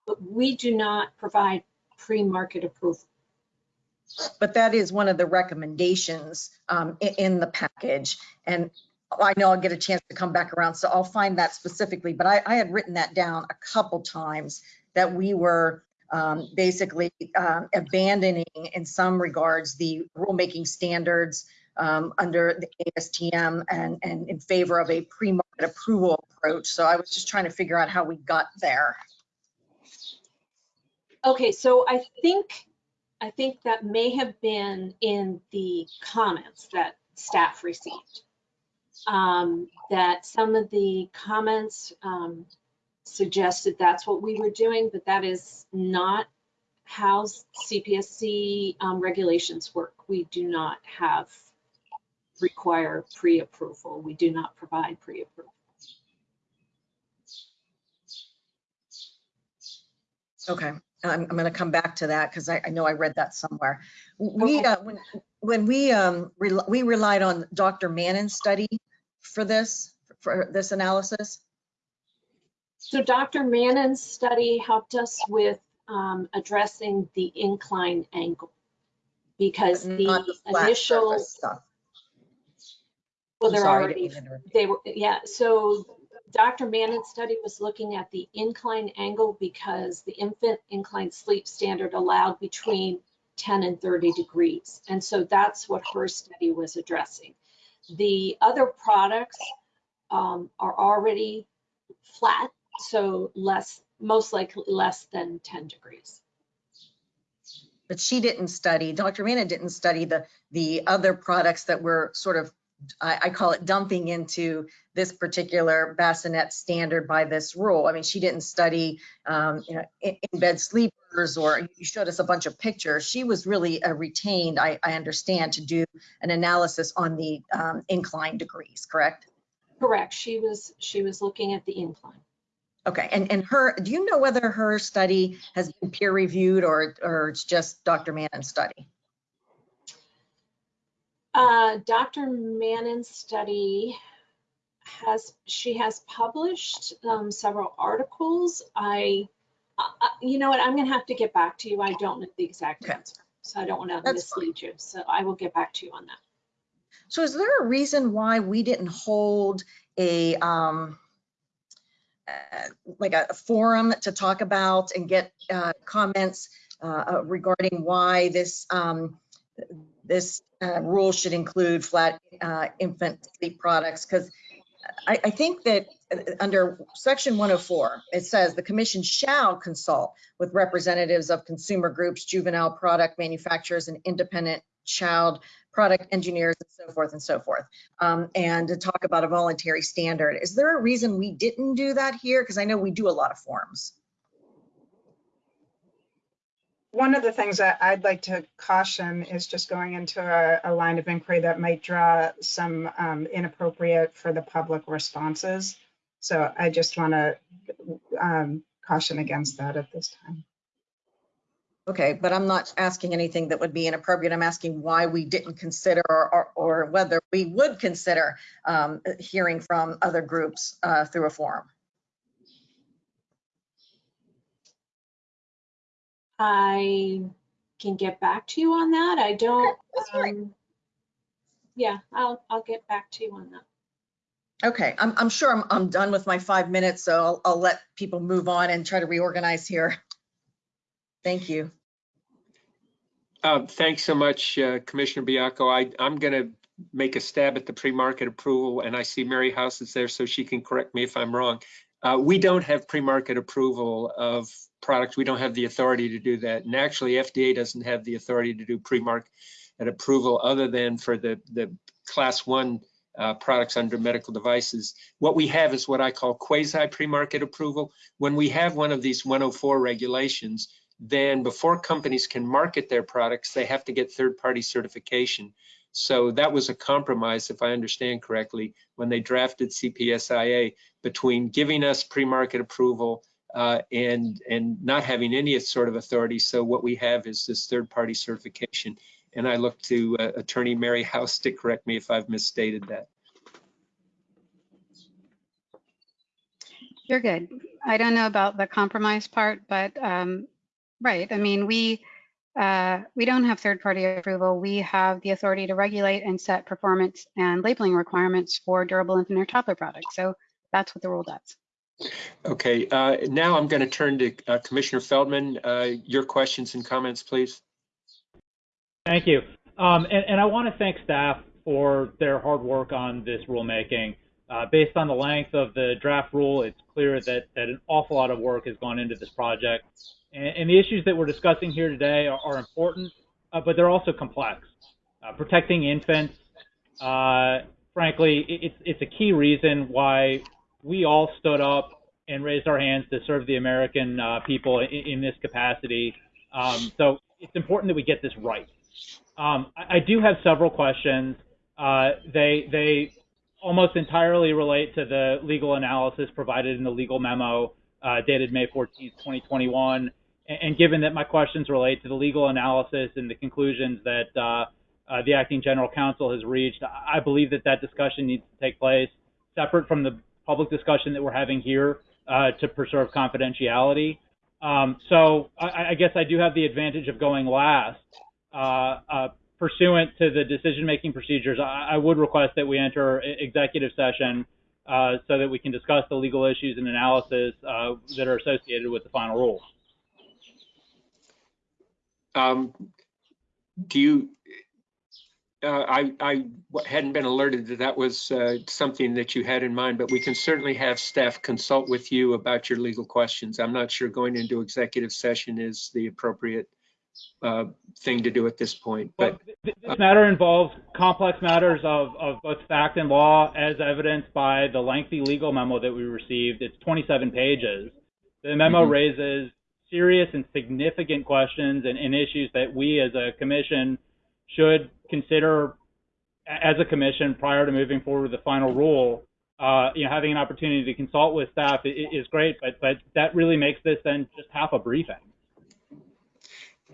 but we do not provide pre-market approval. But that is one of the recommendations um, i- in the package. And I know I'll get a chance to come back around, so I'll find that specifically. But I, I had written that down a couple times that we were um, basically um, abandoning in some regards the rulemaking standards um, under the ASTM and, and in favor of a pre-market approval approach. So I was just trying to figure out how we got there. Okay, so I think, I think that may have been in the comments that staff received. Um, that some of the comments, um, suggested that's what we were doing, but that is not how CPSC, um, regulations work. We do not have, require pre-approval. We do not provide pre-approval. Okay, I'm, I'm gonna come back to that because I, I know I read that somewhere. We, uh, when, when we, um, rel- we relied on Dr. Mannen's study for this, for this analysis? So Dr. Mannen's study helped us with um, addressing the incline angle because the flat initial, well, they're already, didn't mean to interrupt. they were, yeah, so Dr. Mannen's study was looking at the incline angle because the infant incline sleep standard allowed between 10 and 30 degrees. And so that's what her study was addressing. The other products um, are already flat, so less, most likely less than 10 degrees. But she didn't study, Dr. Mannen didn't study the, the other products that were sort of, I, I call it dumping into this particular bassinet standard by this rule. I mean, she didn't study, um, you know, in, in bed sleepers or you showed us a bunch of pictures. She was really retained, I, I understand, to do an analysis on the um, incline degrees, correct? Correct, she was, she was looking at the incline. Okay, and, and her, do you know whether her study has been peer reviewed or, or it's just Dr. Mannen's study? Uh, Dr. Mannen's study has, she has published um, several articles. I, I- I- you know what, I'm gonna have to get back to you. I don't know the exact Okay. answer. So I don't want to That's fine. mislead you. So I will get back to you on that. So is there a reason why we didn't hold a, um, uh, like a a forum to talk about and get, uh, comments, uh, uh, regarding why this, um, this, uh, rule should include flat, uh, infant sleep products? Because I, I think that uh, under section 104, it says the commission shall consult with representatives of consumer groups, juvenile product manufacturers, and independent child product engineers and so forth and so forth. Um, and to talk about a voluntary standard. Is there a reason we didn't do that here? Because I know we do a lot of forums. One of the things that I'd like to caution is just going into a, a line of inquiry that might draw some um, inappropriate for the public responses. So I just want to um, caution against that at this time. Okay, but I'm not asking anything that would be inappropriate. I'm asking why we didn't consider or, or, whether we would consider um, hearing from other groups uh, through a forum. I can get back to you on that. I don't, that's fine. um, yeah, I'll, I'll get back to you on that. Okay, I'm, I'm sure I'm, I'm done with my five minutes, so I'll, I'll let people move on and try to reorganize here. Thank you. Uh, Thanks so much, uh, Commissioner Baiocco. I, I'm going to make a stab at the pre-market approval, and I see Mary House is there, so she can correct me if I'm wrong. Uh, We don't have pre-market approval of products. We don't have the authority to do that. And actually, FDA doesn't have the authority to do pre-market approval other than for the, the class one uh, products under medical devices. What we have is what I call quasi pre-market approval. When we have one of these 104 regulations, then before companies can market their products, they have to get third-party certification. So that was a compromise, if I understand correctly, when they drafted CPSIA between giving us pre-market approval uh, and and not having any sort of authority. So what we have is this third-party certification. And I look to uh, Attorney Mary House to correct me if I've misstated that. You're good. I don't know about the compromise part, but um, right. I mean, we uh, we don't have third-party approval. We have the authority to regulate and set performance and labeling requirements for durable infant or toddler products. So that's what the rule does. Okay, uh, now I'm going to turn to uh, Commissioner Feldman. Uh, Your questions and comments, please. Thank you. Um, and, and I want to thank staff for their hard work on this rulemaking. Uh, based on the length of the draft rule, it's clear that, that an awful lot of work has gone into this project. And, and the issues that we're discussing here today are, are important, uh, but they're also complex. Uh, protecting infants, frankly, it, it's, it's a key reason why we all stood up and raised our hands to serve the American uh, people in, in this capacity. Um, so it's important that we get this right. Um, I, I do have several questions. Uh, they they almost entirely relate to the legal analysis provided in the legal memo uh, dated May 14, 2021. And, and, given that my questions relate to the legal analysis and the conclusions that uh, uh, the acting general counsel has reached, I believe that that discussion needs to take place separate from the public discussion that we're having here uh, to preserve confidentiality. Um, so I, I, guess I do have the advantage of going last. Uh, uh, pursuant to the decision-making procedures, I, I, would request that we enter executive session uh, so that we can discuss the legal issues and analysis uh, that are associated with the final rule. Um, do you, uh, I, I hadn't been alerted that that was uh, something that you had in mind, but we can certainly have staff consult with you about your legal questions. I'm not sure going into executive session is the appropriate uh, thing to do at this point. But well, this matter involves complex matters of, of both fact and law, as evidenced by the lengthy legal memo that we received. It's 27 pages. The memo mm -hmm. raises serious and significant questions and, and issues that we as a commission should consider as a commission prior to moving forward with the final rule. Uh, you know, having an opportunity to consult with staff is great, but but that really makes this then just half a briefing.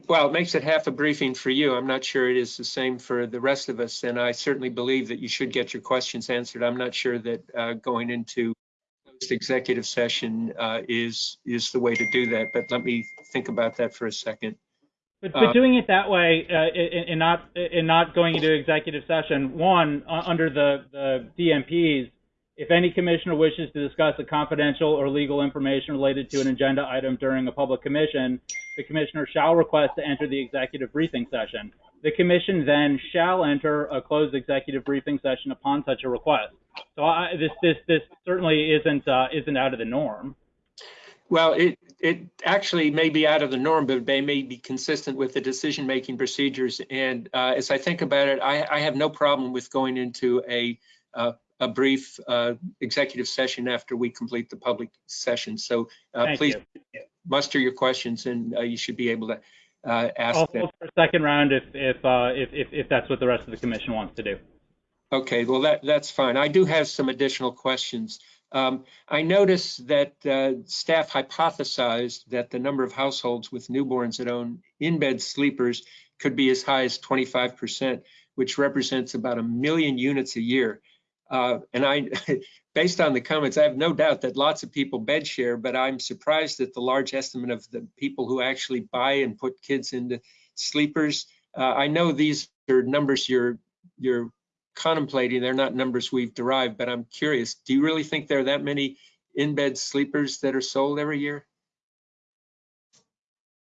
Well, it makes it half a briefing for you. I'm not sure it is the same for the rest of us, and I certainly believe that you should get your questions answered. I'm not sure that uh, going into executive session uh, is is the way to do that, but let me think about that for a second. But, but uh, doing it that way uh, and not and not going into executive session, one under the the DMPs, if any commissioner wishes to discuss a confidential or legal information related to an agenda item during a public commission, the commissioner shall request to enter the executive briefing session. The commission then shall enter a closed executive briefing session upon such a request. So I, this this this certainly isn't uh, isn't out of the norm. Well, it it actually may be out of the norm, but they may be consistent with the decision making procedures. And uh, as I think about it, I, I, have no problem with going into a uh, a brief uh, executive session after we complete the public session. So uh, please you. muster your questions, and uh, you should be able to ask also them. for a second round if if, if if if that's what the rest of the commission wants to do. Okay, well, that, that's fine. I do have some additional questions. Um, I noticed that uh, staff hypothesized that the number of households with newborns that own in-bed sleepers could be as high as 25%, which represents about a million units a year. Uh, and I, based on the comments, I have no doubt that lots of people bed share, but I'm surprised at the large estimate of the people who actually buy and put kids into sleepers. Uh, I know these are numbers you're you're contemplating. They're not numbers we've derived, but I'm curious, do you really think there are that many in-bed sleepers that are sold every year?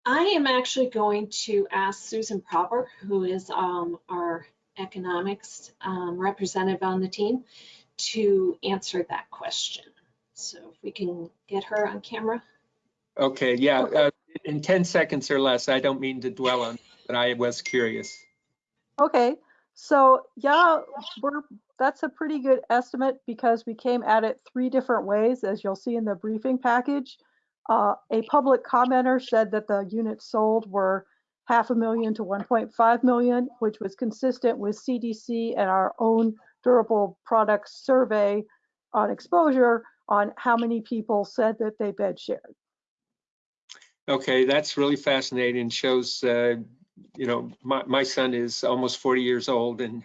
I am actually going to ask Susan Proper, who is um, our economics um, representative on the team, to answer that question. So if we can get her on camera. Okay, yeah, uh, in 10 seconds or less. I don't mean to dwell on, but I was curious. Okay, so yeah, we're that's a pretty good estimate because we came at it three different ways, as you'll see in the briefing package. Uh, a public commenter said that the units sold were half a million to 1.5 million, which was consistent with CDC and our own durable products survey on exposure on how many people said that they bed shared. Okay, that's really fascinating. Shows uh, you know, my, my son is almost 40 years old and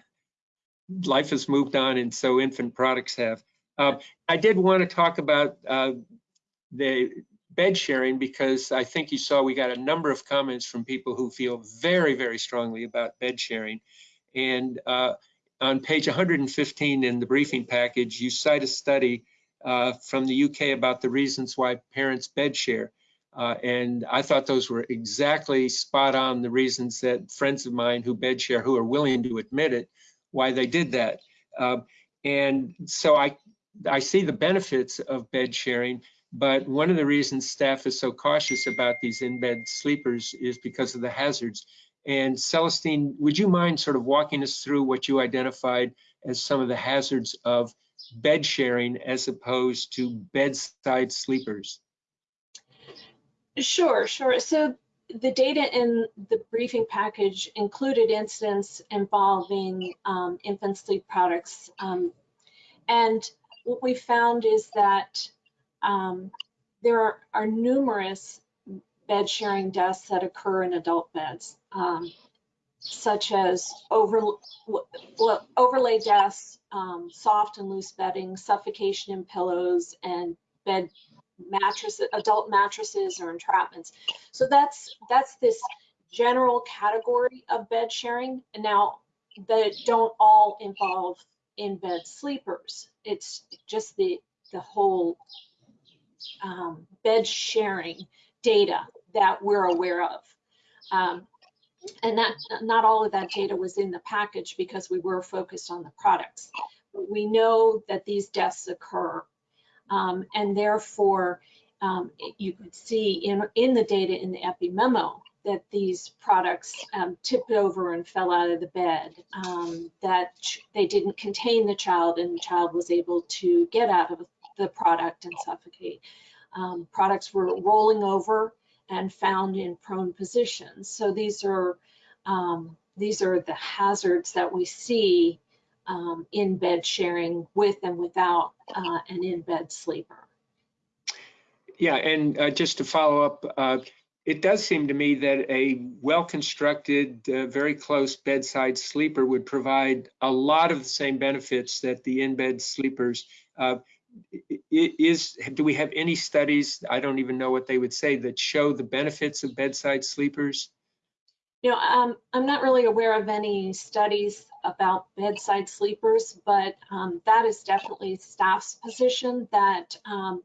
life has moved on and so infant products have. Uh, I did want to talk about uh, the bed sharing because I think you saw we got a number of comments from people who feel very, very strongly about bed sharing. And uh, on page 115 in the briefing package, you cite a study uh, from the UK about the reasons why parents bed share. Uh, and I thought those were exactly spot on the reasons that friends of mine who bed share, who are willing to admit it, why they did that. Uh, and so I, I see the benefits of bed sharing, but one of the reasons staff is so cautious about these in-bed sleepers is because of the hazards. And Celestine, would you mind sort of walking us through what you identified as some of the hazards of bed sharing as opposed to bedside sleepers? Sure, sure. So the data in the briefing package included incidents involving um, infant sleep products. Um, and what we found is that um, there are, are, numerous bed sharing deaths that occur in adult beds. Um, such as over, overlay deaths, um, soft and loose bedding, suffocation in pillows, and bed mattresses, adult mattresses or entrapments. So that's that's this general category of bed sharing. And now that don't all involve in bed sleepers. It's just the the whole um, bed sharing data that we're aware of. Um, and that not all of that data was in the package because we were focused on the products. But we know that these deaths occur um, and therefore um, you could see in, in the data in the epi memo that these products um, tipped over and fell out of the bed, um, that they didn't contain the child and the child was able to get out of the product and suffocate. Um, products were rolling over and found in prone positions. So these are um, these are the hazards that we see um, in bed sharing with and without uh, an in bed sleeper. Yeah, and uh, just to follow up, uh, it does seem to me that a well-constructed, uh, very close bedside sleeper would provide a lot of the same benefits that the in-bed sleepers. Uh, is do we have any studies? I don't even know what they would say that show the benefits of bedside sleepers. You know, um, I'm not really aware of any studies about bedside sleepers, but um, that is definitely staff's position that um,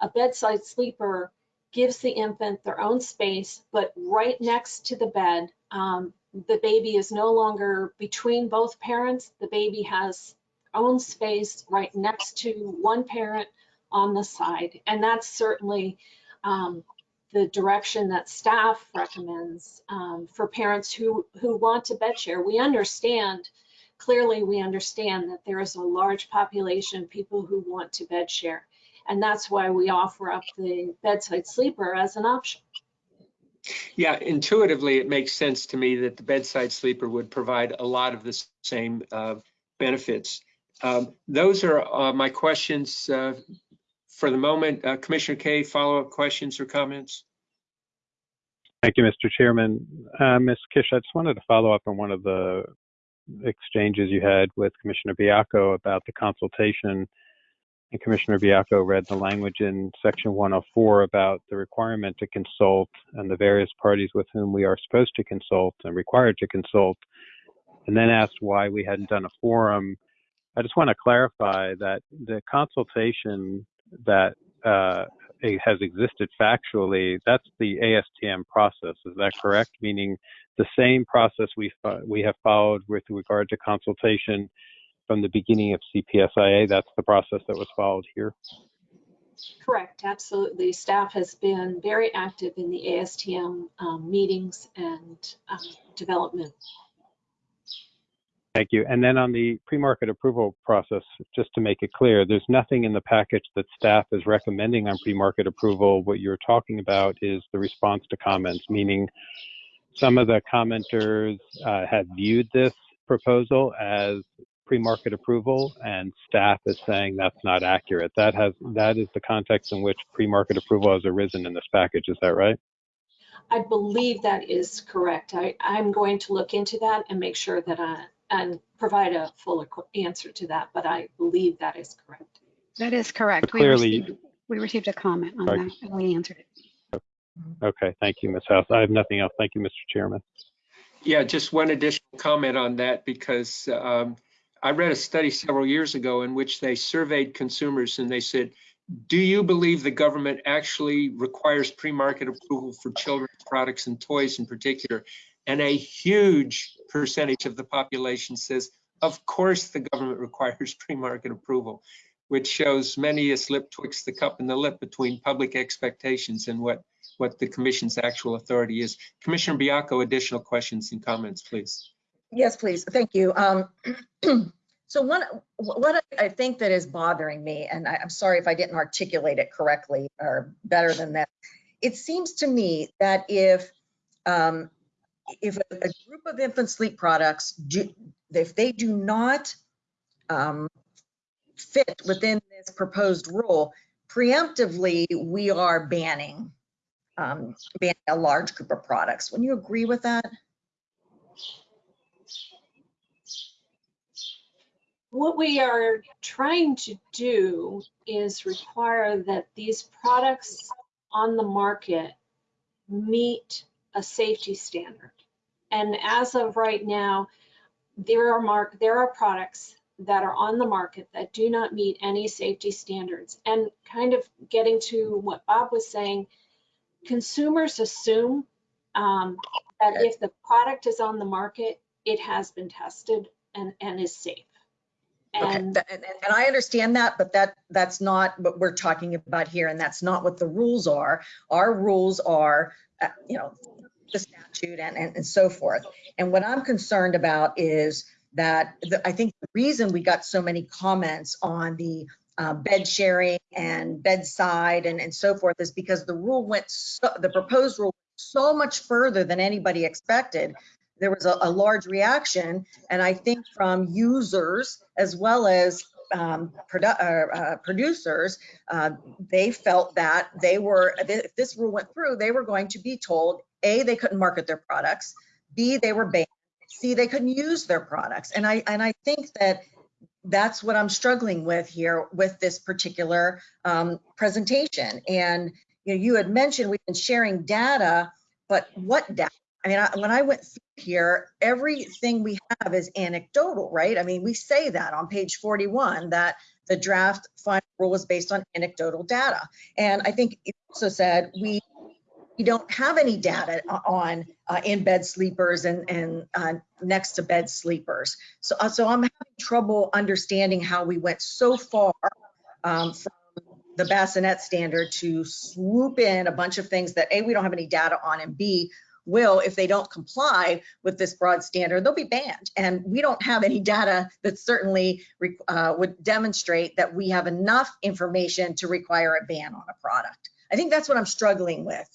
a bedside sleeper gives the infant their own space, but right next to the bed, um, the baby is no longer between both parents. The baby has own space right next to one parent on the side. And that's certainly um, the direction that staff recommends um, for parents who, who want to bed share. We understand, clearly we understand that there is a large population of people who want to bed share. And that's why we offer up the bedside sleeper as an option. Yeah, intuitively, it makes sense to me that the bedside sleeper would provide a lot of the same uh, benefits. Um, those are uh, my questions uh, for the moment. Uh, Commissioner Kaye, follow-up questions or comments? Thank you, Mr. Chairman. Uh, Ms. Kish, I just wanted to follow up on one of the exchanges you had with Commissioner Baiocco about the consultation. And Commissioner Baiocco read the language in Section 104 about the requirement to consult and the various parties with whom we are supposed to consult and required to consult, and then asked why we hadn't done a forum I just want to clarify that the consultation that uh, has existed factually, that's the ASTM process. Is that correct? Meaning the same process we we have followed with regard to consultation from the beginning of CPSIA. That's the process that was followed here. Correct, absolutely. Staff has been very active in the ASTM um, meetings and um, development Thank you. And then on the pre-market approval process, just to make it clear, there's nothing in the package that staff is recommending on pre-market approval. What you're talking about is the response to comments, meaning some of the commenters uh, had viewed this proposal as pre-market approval and staff is saying that's not accurate. That has that is the context in which pre-market approval has arisen in this package. Is that right? I believe that is correct. I, I'm going to look into that and make sure that I, and provide a full answer to that, but I believe that is correct. That is correct. But clearly, we, received, we received a comment on right. that and we answered it. Okay, thank you, Ms. House. I have nothing else. Thank you, Mr. Chairman. Yeah, just one additional comment on that because um, I read a study several years ago in which they surveyed consumers and they said, do you believe the government actually requires pre-market approval for children's products and toys in particular? And a huge percentage of the population says, of course the government requires pre-market approval, which shows many a slip twixt the cup and the lip between public expectations and what, what the commission's actual authority is. Commissioner Baiocco, additional questions and comments, please. Yes, please. Thank you. Um, so one, what I think that is bothering me, and I, I'm sorry if I didn't articulate it correctly or better than that, it seems to me that if um, if a, a, group of infant sleep products do, if they do not um, fit within this proposed rule, preemptively we are banning um, banning a large group of products. Wouldn't you agree with that? What we are trying to do is require that these products on the market meet a safety standard. And as of right now, there are mark, there are products that are on the market that do not meet any safety standards. And kind of getting to what Bob was saying, consumers assume um, that if the product is on the market, it has been tested and, and is safe. Okay, And and, and and I understand that, but that, that's not what we're talking about here, and that's not what the rules are. Our rules are, uh, you know, the statute and, and, and so forth. And what I'm concerned about is that, the- I think the reason we got so many comments on the uh, bed sharing and bedside and, and so forth is because the rule went, so the proposed rule so much further than anybody expected. There was a, a large reaction, and I think from users as well as um, produ- uh, uh, producers, uh, they felt that they were, if this rule went through, they were going to be told, A, they couldn't market their products, B, they were banned, C, they couldn't use their products. And I, and I think that that's what I'm struggling with here with this particular um, presentation. And you know, you had mentioned we've been sharing data, but what data? I mean, I, when I went through here, everything we have is anecdotal, right? I mean, we say that on page 41 that the draft final rule was based on anecdotal data. And I think it also said we we don't have any data on uh, in bed sleepers and and uh, next to bed sleepers. So uh, so I'm having trouble understanding how we went so far um, from the bassinet standard to swoop in a bunch of things that a we don't have any data on and b will if they don't comply with this broad standard they'll be banned. And we don't have any data that certainly uh, would demonstrate that we have enough information to require a ban on a product. I think that's what i'm struggling with.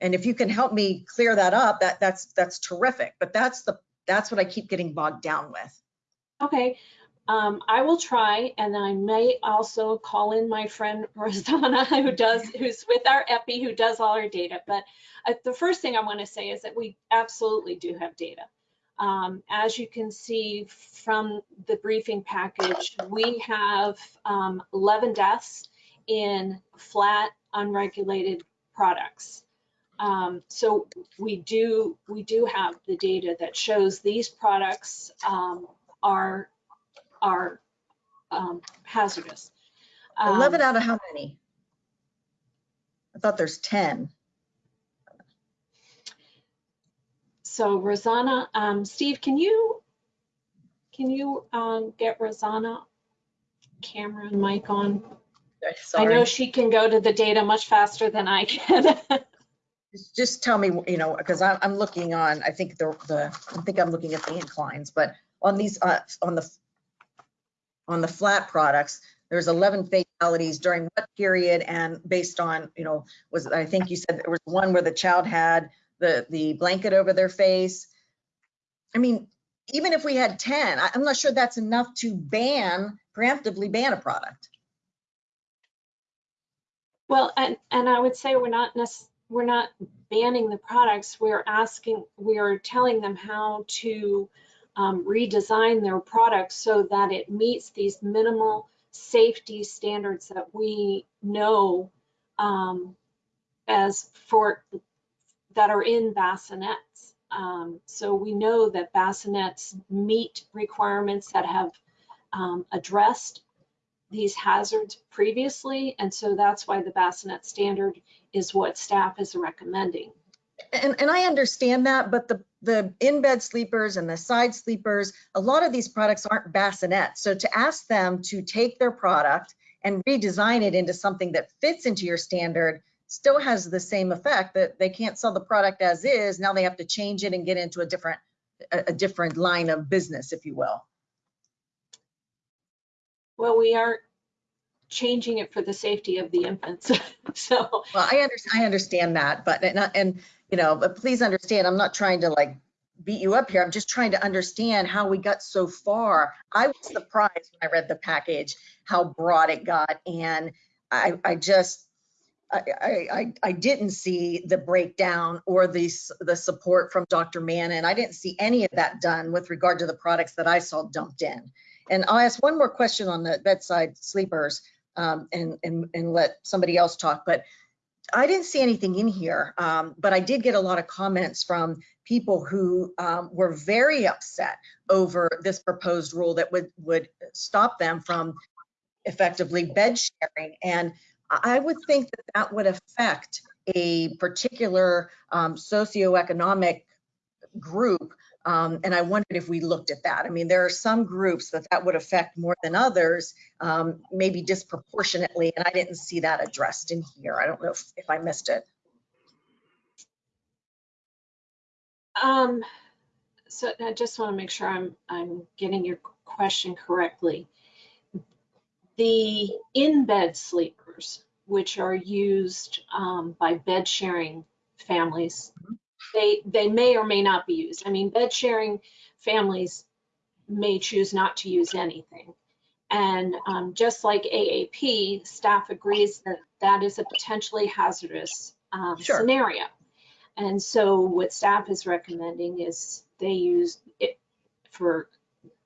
And if you can help me clear that up that that's that's terrific. But that's the that's what i keep getting bogged down with. Okay, um, I will try, and I may also call in my friend Rosanna, who does, who's with our EPI, who does all our data. But uh, the first thing I want to say is that we absolutely do have data. Um, as you can see from the briefing package, we have um, 11 deaths in flat, unregulated products. Um, so we do we do have the data that shows these products um, are are um, hazardous. 11 Um, out of how many i thought there's 10 so Rosanna, um, Steve, can you can you um, get Rosanna camera and mic on? Sorry. I know she can go to the data much faster than I can. Just- tell me, you know, because I'm, I'm looking on, I think the, the, I think I'm looking at the inclines, but on these, uh, on the, on the flat products, there's 11 fatalities during what period and based on, you know, was, I think you said there was one where the child had the, the blanket over their face. I mean, even if we had 10, I- I'm not sure that's enough to ban, preemptively ban a product. Well, and, and I would say we're not we're not banning the products. We're asking, we're telling them how to um, redesign their products so that it meets these minimal safety standards that we know um, as for, that are in bassinets. Um, so we know that bassinets meet requirements that have um, addressed these hazards previously, and so that's why the bassinet standard is what staff is recommending. And, and I understand that, but the, the in-bed sleepers and the side sleepers, a lot of these products aren't bassinets. So to ask them to take their product and redesign it into something that fits into your standard still has the same effect that they can't sell the product as is. Now they have to change it and get into a different, a, different line of business, if you will. Well, we are changing it for the safety of the infants. So, Well, I understand, I understand that, but, and, and, you know, but please understand, I'm not trying to like beat you up here. I'm just trying to understand how we got so far. I was surprised when I read the package, how broad it got. And I, I just, I, I, I- didn't see the breakdown or the, the support from Dr. Mannen. And I didn't see any of that done with regard to the products that I saw dumped in. And I'll ask one more question on the bedside sleepers um, and, and, and let somebody else talk. But I didn't see anything in here, um, but I did get a lot of comments from people who um, were very upset over this proposed rule that would, would stop them from effectively bed sharing. And I would think that that would affect a particular um, socioeconomic group. Um, and I wondered if we looked at that. I mean, there are some groups that that would affect more than others, um, maybe disproportionately, and I didn't see that addressed in here. I don't know if, if I missed it. Um, so I just want to make sure I'm, I'm getting your question correctly. The in-bed sleepers, which are used um, by bed sharing families, they, they may or may not be used. I mean, bed sharing families may choose not to use anything. And um, just like AAP, staff agrees that that is a potentially hazardous um, Sure. scenario. And so what staff is recommending is they use it for,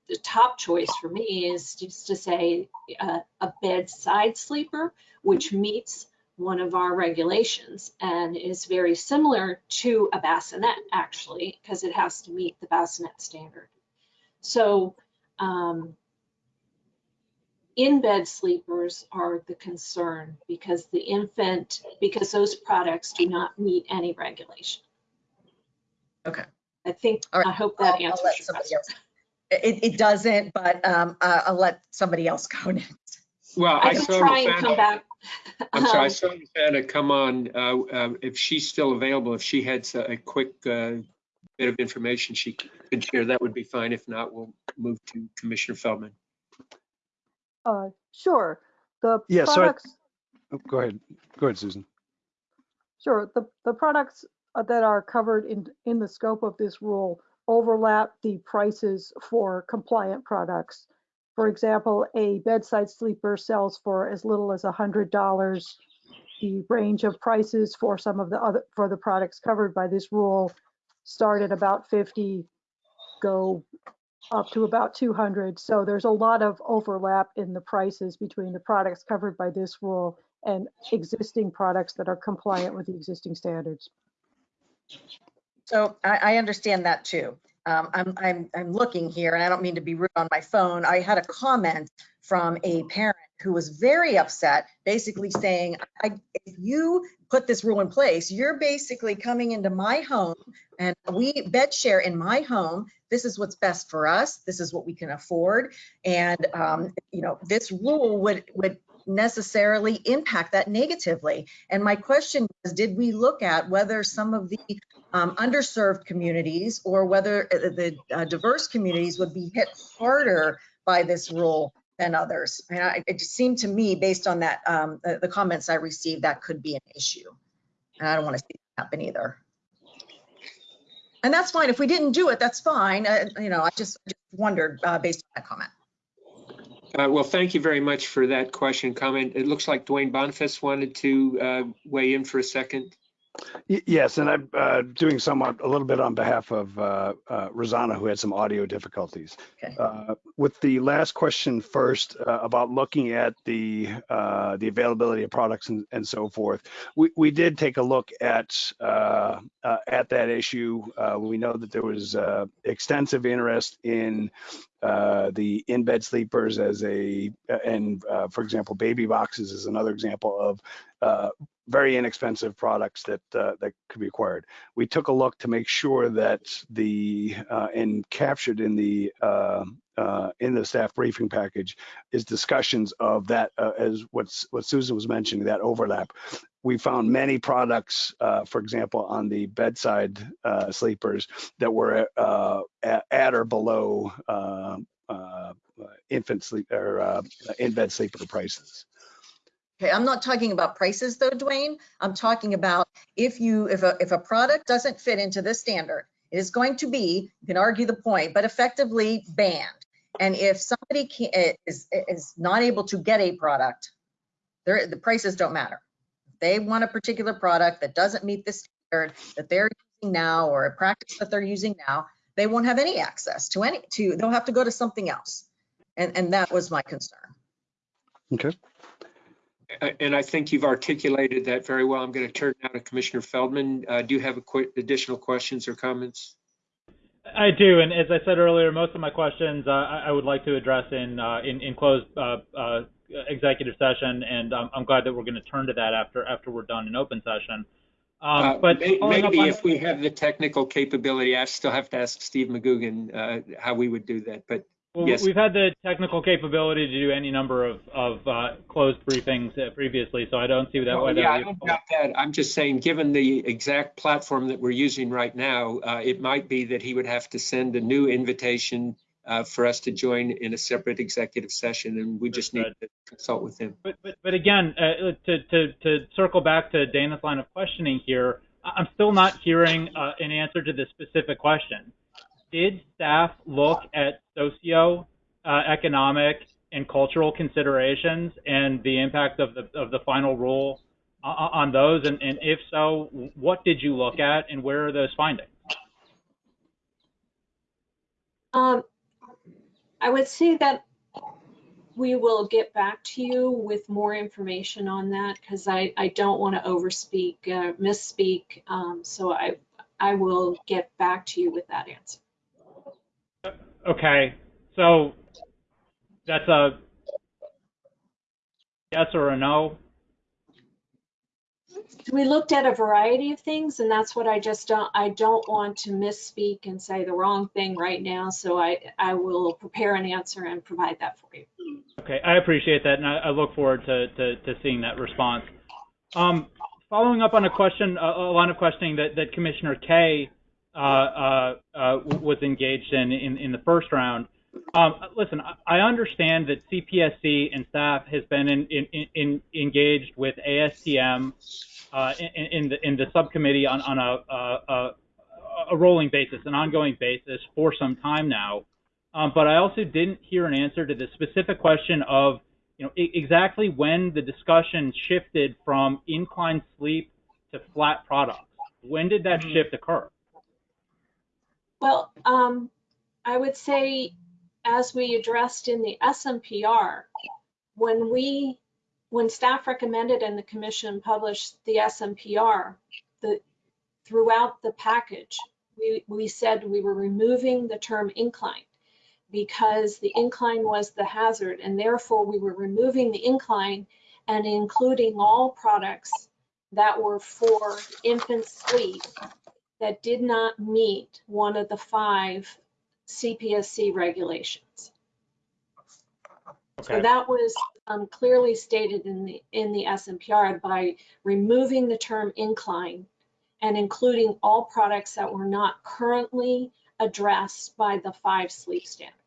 the top choice for me is just to say uh, a bedside sleeper, which meets one of our regulations and is very similar to a bassinet actually, because it has to meet the bassinet standard. So um, in-bed sleepers are the concern because the infant, because those products do not meet any regulation. Okay. I think, All right. I hope I'll- that I'll answers your question. else- It, it doesn't, but um, I- I'll let somebody else go next. Well, I I can saw try and come back. I'm sorry, I saw Rosanna come on, uh, um, if she's still available, if she had a quick uh, bit of information she could share, that would be fine. If not, we'll move to Commissioner Feldman. Uh, Sure. The Yeah, so I- products, Oh, Go ahead. Go ahead, Susan. sure, the, the products uh, that are covered in, in the scope of this rule overlap the prices for compliant products. For example, a bedside sleeper sells for as little as $100. The range of prices for some of the other, for the products covered by this rule start at about 50, go up to about 200. So there's a lot of overlap in the prices between the products covered by this rule and existing products that are compliant with the existing standards. So I, I understand that too. Um, I'm, I'm, I'm looking here and I don't mean to be rude on my phone. I had a comment from a parent who was very upset, basically saying, if you put this rule in place, you're basically coming into my home and we bed share in my home. This is what's best for us. This is what we can afford. And, um, you know, this rule would, would necessarily impact that negatively. And my question was, did we look at whether some of the um, underserved communities or whether uh, the uh, diverse communities would be hit harder by this rule than others. And I, it seemed to me, based on that, um, the, the comments I received, that could be an issue. And I don't want to see that happen either. And that's fine. If we didn't do it, that's fine. Uh, you know, I just, just wondered uh, based on that comment. Uh, Well, thank you very much for that question, comment. It looks like Dwayne Boniface wanted to uh, weigh in for a second. Yes, and I'm uh, doing somewhat a little bit on behalf of uh, uh, Rosanna, who had some audio difficulties. Okay. Uh, With the last question first uh, about looking at the uh, the availability of products and, and so forth, we, we did take a look at uh, uh, at that issue. Uh, we know that there was uh, extensive interest in uh, the in-bed sleepers as a and uh, for example, baby boxes is another example of uh, very inexpensive products that uh, that could be acquired. We took a look to make sure that the uh, and captured in the uh, uh, in the staff briefing package is discussions of that uh, as what's what Susan was mentioning that overlap. We found many products, uh, for example, on the bedside uh, sleepers that were at, or below infant sleep or in bed sleeper prices. Okay, I'm not talking about prices though, Dwayne. I'm talking about if you, if a, if a product doesn't fit into this standard, it is going to be, you can argue the point, but effectively banned. And if somebody can, eh, is, is not able to get a product, there, the prices don't matter. If They want a particular product that doesn't meet the standard that they're using now or a practice that they're using now, they won't have any access to any, to, they'll have to go to something else. And, and that was my concern. Okay. And I think you've articulated that very well. I'm going to turn now to Commissioner Feldman. Uh, Do you have additional questions or comments? I do, and as I said earlier, most of my questions uh, I I would like to address in uh, in, in closed uh, uh, executive session, and um, I'm glad that we're going to turn to that after after we're done in open session. Um, Uh, but may- Maybe on- if we have the technical capability, I still have to ask Steve McGugan uh, how we would do that, but Well, Yes. We've had the technical capability to do any number of, of uh, closed briefings uh, previously, so I don't see that why Yeah, I don't doubt that. I'm just saying, given the exact platform that we're using right now, uh, it might be that he would have to send a new invitation uh, for us to join in a separate executive session, and we just need to consult with him. But, but, but again, uh, to, to, to circle back to Dana's line of questioning here, I- I'm still not hearing uh, an answer to this specific question. Did staff look at socio uh, economic and cultural considerations and the impact of the of the final rule on, on those? And, and if so, what did you look at and where are those findings? Um, I would say that we will get back to you with more information on that because I, I don't want to overspeak, uh, misspeak. Um, so I, I will get back to you with that answer. Okay, so that's a yes or a no. We looked at a variety of things and that's what I just don't, I don't want to misspeak and say the wrong thing right now. So I, I will prepare an answer and provide that for you. Okay, I appreciate that, and I, I look forward to, to, to seeing that response. Um, following up on a question, a, a line of questioning that, that Commissioner Kaye was engaged in, in in the first round. Um, listen, I- understand that CPSC and staff has been in, in, in, engaged with ASTM uh, in, in the in the subcommittee on, on a, a, a, a rolling basis, an ongoing basis for some time now. Um, but I also didn't hear an answer to the specific question of, you know, exactly when the discussion shifted from inclined sleep to flat products. When did that shift occur? Well, um, I would say, as we addressed in the SNPR, when we, when staff recommended and the commission published the SNPR, the, throughout the package, we, we said we were removing the term incline because the incline was the hazard and therefore we were removing the incline and including all products that were for infant sleep that did not meet one of the five CPSC regulations. So that was um, clearly stated in the, in the SNPR by removing the term incline and including all products that were not currently addressed by the five sleep standards.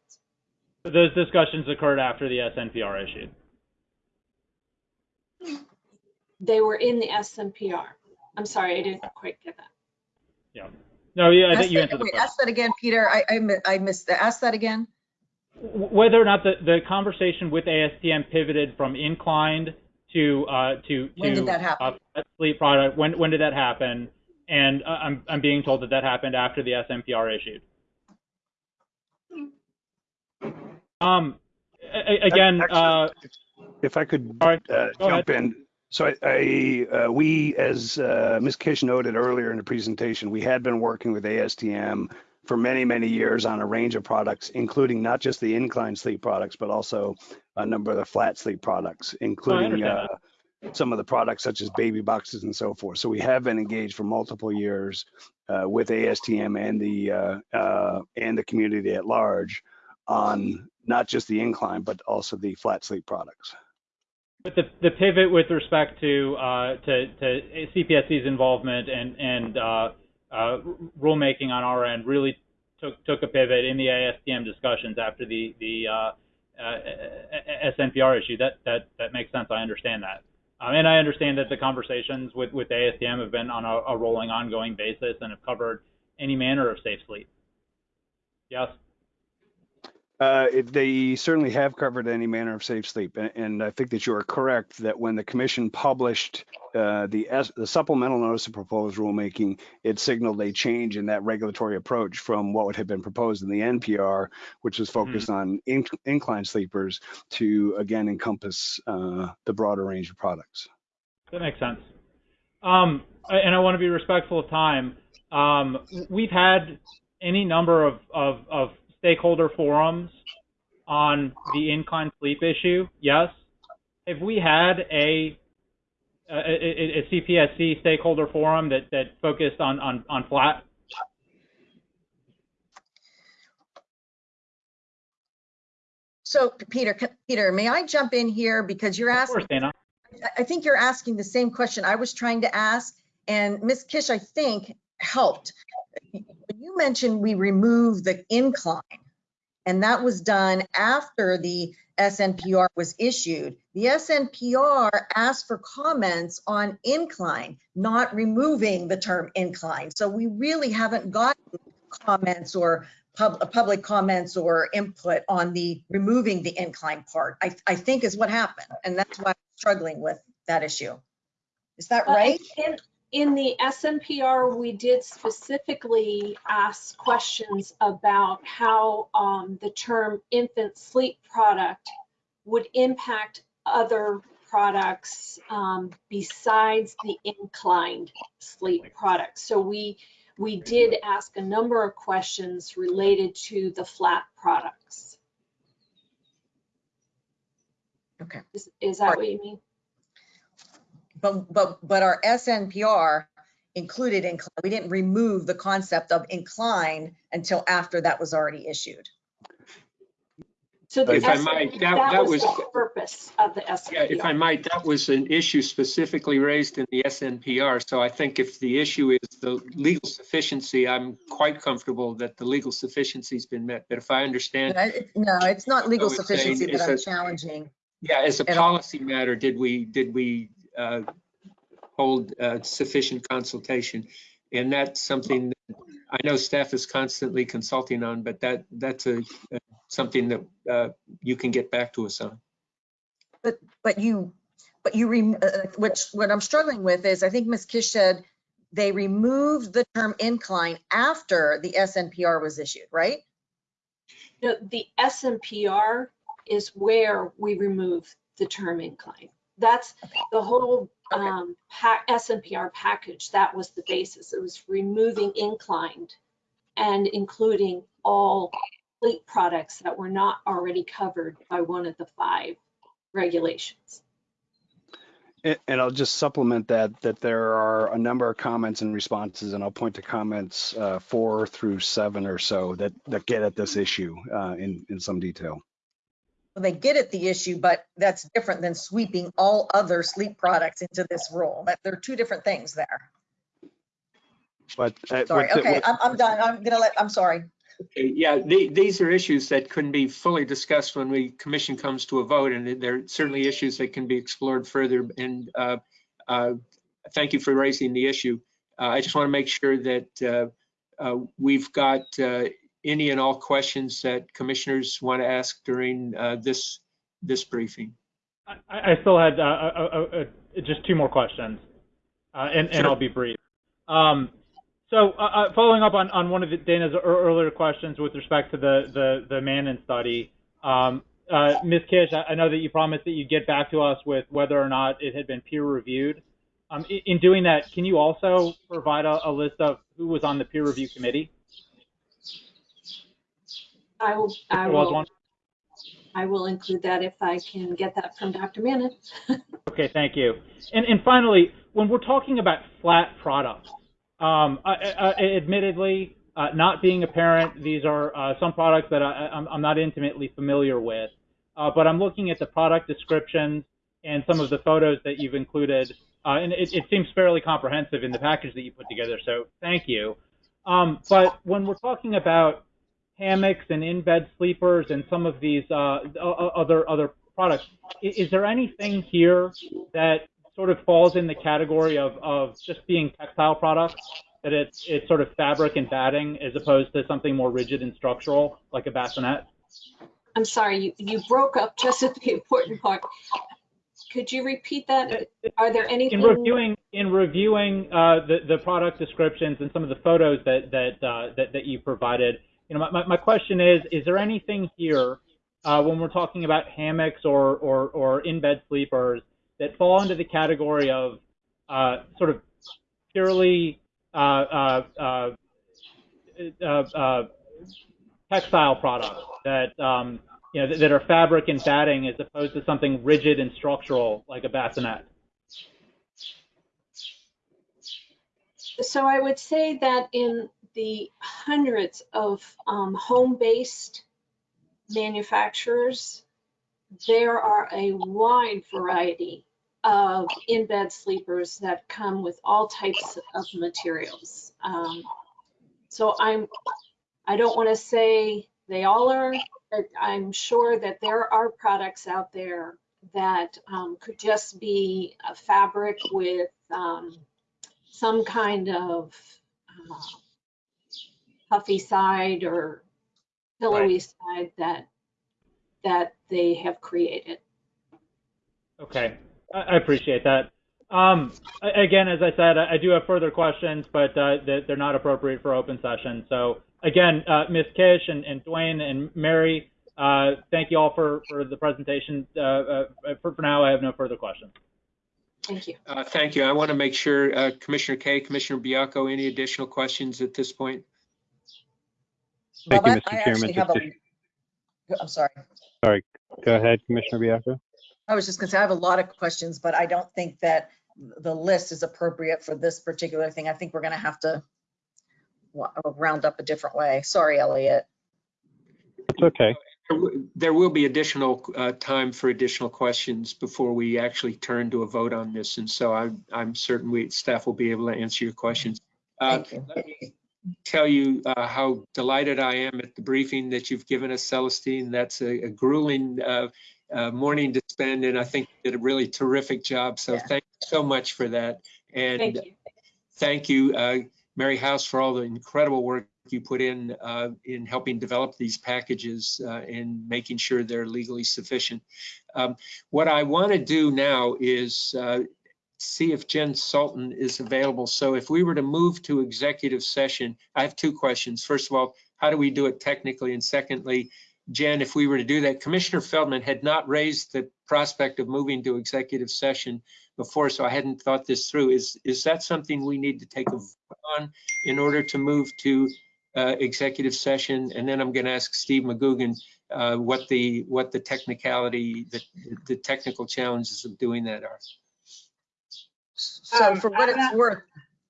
Those discussions occurred after the SNPR issued. They were in the SNPR. I'm sorry, I didn't quite get that. Yeah. No, yeah, I Ask think you that- answered the question. Ask that again, Peter. I, I, mi- I missed, that. ask that again. Whether or not the, the conversation with ASTM pivoted from inclined to uh, to to When did that happen? uh, sleep product. When when did that happen? And uh, I'm I'm being told that that happened after the SNPR issued. Um, a- a- again, uh, If I could All right, uh, go jump in. So I, I uh, we, as uh, Ms. Kish noted earlier in the presentation, we had been working with ASTM for many, many years on a range of products, including not just the incline sleep products, but also a number of the flat sleep products, including understand uh, some of the products such as baby boxes and so forth. So we have been engaged for multiple years uh, with ASTM and the uh, uh, and the community at large on not just the incline, but also the flat sleep products. But the, the pivot with respect to, uh, to, to CPSC's involvement and, and uh, uh, rulemaking on our end really took, took a pivot in the ASTM discussions after the, the uh, SNPR issue. That, that, that makes sense. I understand that. Um, and I understand that the conversations with, with ASTM have been on a, a rolling, ongoing basis and have covered any manner of safe sleep. Yes? Uh, it- They certainly have covered any manner of safe sleep, and- and I think that you are correct that when the commission published uh, the, S, the supplemental notice of proposed rulemaking, it signaled a change in that regulatory approach from what had been proposed in the NPR, which was focused on in, incline sleepers, to again encompass uh, the broader range of products. That makes sense. Um, and I want to be respectful of time. Um, we've had any number of, of, of stakeholder forums on the incline sleep issue. Yes. Have we had a a, a, a CPSC stakeholder forum that, that focused on, on, on flat? So Peter, Peter, may I jump in here because you're asking? Of course, Dana. I- I think you're asking the same question I was trying to ask and Ms. Kish, I think helped. You mentioned we removed the incline and that was done after the SNPR was issued. The SNPR asked for comments on incline, not removing the term incline. So we really haven't gotten comments or pub, uh, public comments or input on the removing the incline part, I, I think is what happened. And that's why I'm struggling with that issue. Is that But right? In, in the SNPR, we did specifically ask questions about how um, the term infant sleep product would impact other products um, besides the inclined sleep product. So we, we did ask a number of questions related to the flat products. Okay. Is, is that what you mean? But, but, but our SNPR included incline. We didn't remove the concept of incline until after that was already issued. So the If I might, that- that that was was- the purpose of the Yeah, if I might, that was an issue specifically raised in the SNPR. So I think if the issue is the legal sufficiency, I'm quite comfortable that the legal sufficiency's been met. But if I understand, I- No, it's not legal sufficiency that I'm that- challenging. yeah, as a And- policy matter, did we, did we uh, hold uh, sufficient consultation? And that's something that I know staff is constantly consulting on, but that, that's a, uh, something that uh, you can get back to us on. But you, but you, rem- uh, which, what I'm struggling with is, I think Ms. Kish said they removed the term incline after the SNPR was issued, right? No, the SNPR is where we remove the term incline. That's the whole Okay. um, pa- SNPR package. That was the basis. It was removing inclined and including all fleet products that were not already covered by one of the five regulations. And, and I'll just supplement that, that there are a number of comments and responses, and I'll point to comments uh, four through seven or so that, that get at this issue uh, in, in some detail. Well, They get at the issue, but that's different than sweeping all other sleep products into this rule. That There are two different things there. But uh, Sorry, what the- okay, I'm, I'm done. I'm gonna let, I'm sorry. Okay, Yeah, the- these are issues that couldn't be fully discussed when the commission comes to a vote, and there are certainly issues that can be explored further. And uh, uh, thank you for raising the issue. Uh, I just want to make sure that uh, uh, we've got uh, any and all questions that commissioners want to ask during uh, this, this briefing. I, I still had uh, uh, uh, uh, just two more questions, uh, and, and I'll be brief. Um, so, following up on, on one of the- Dana's earlier questions with respect to the the, the study, um, uh, Ms. Kish, I, I know that you promised that you'd get back to us with whether or not it had been peer reviewed. Um, in, in doing that, can you also provide a, a list of who was on the peer review committee? I will, I There was will, one. I will include that if I can get that from Dr. Mannen. Okay, thank you. And, and finally, when we're talking about flat products, um, I, I, admittedly, uh, not being a parent, these are uh, some products that I, I'm, I'm not intimately familiar with. Uh, but I'm looking at the product descriptions and some of the photos that you've included, uh, and it, it seems fairly comprehensive in the package that you put together. So thank you. Um, but when we're talking about hammocks and in-bed sleepers and some of these uh, other other products, is there anything here that sort of falls in the category of, of just being textile products? That it's it's sort of fabric and batting as opposed to something more rigid and structural like a bassinet? I'm sorry, you, you broke up just at the important part. could you repeat that? Are there In reviewing, in reviewing uh, the the product descriptions and some of the photos that that uh, that, that you provided, you know, my, my, question is: Is there anything here uh, when we're talking about hammocks or or, or in bed sleepers that fall into the category of uh, sort of purely uh, uh, uh, uh, textile products that um, you know that, that are fabric and batting as opposed to something rigid and structural like a bassinet? So I would say that in the hundreds of um, home-based manufacturers, there are a wide variety of in-bed sleepers that come with all types of materials. Um, so I'm, I don't want to say they all are, but I'm sure that there are products out there that um, could just be a fabric with um, some kind of uh, puffy side or pillowy side that that they have created. Okay, I I appreciate that. Um, again, as I said, I I do have further questions, but uh, they- they're not appropriate for open session. So again, uh, Ms. Kish and, and Dwayne and Mary, uh, thank you all for, for the presentation. Uh, uh, for, for now, I have no further questions. Thank you. Uh, Thank you. I want to make sure, uh, Commissioner Kaye, Commissioner Baiocco, any additional questions at this point? Thank Bob, you, I- Mr. I Chairman. actually have a, I'm sorry. sorry. Go ahead, Commissioner Baiocco. I was just gonna say, I have a lot of questions, but I don't think that the list is appropriate for this particular thing. I think we're gonna have to wa- round up a different way. Sorry, Elliot. It's okay. There w- There will be additional uh, time for additional questions before we actually turn to a vote on this. And so I'm, I'm certain we, staff will be able to answer your questions. Uh, Thank you. Let me tell you uh, how delighted I am at the briefing that you've given us, Celestine. That's a a grueling uh, uh, morning to spend, and I think you did a really terrific job. So Yeah. thank you so much for that. And Thank you. thank you, uh, Mary House, for all the incredible work you put in uh, in helping develop these packages uh, and making sure they're legally sufficient. Um, What I want to do now is uh, see if Jen Sultan is available. So if we were to move to executive session, I have two questions. First of all, how do we do it technically? And secondly, Jen, if we were to do that, Commissioner Feldman had not raised the prospect of moving to executive session before, so I hadn't thought this through. Is, is that something we need to take a vote on in order to move to uh, executive session? And then I'm going to ask Steve McGugan uh, what the, what the technicality, the, the technical challenges of doing that are. So Um, for what I'm it's not- worth,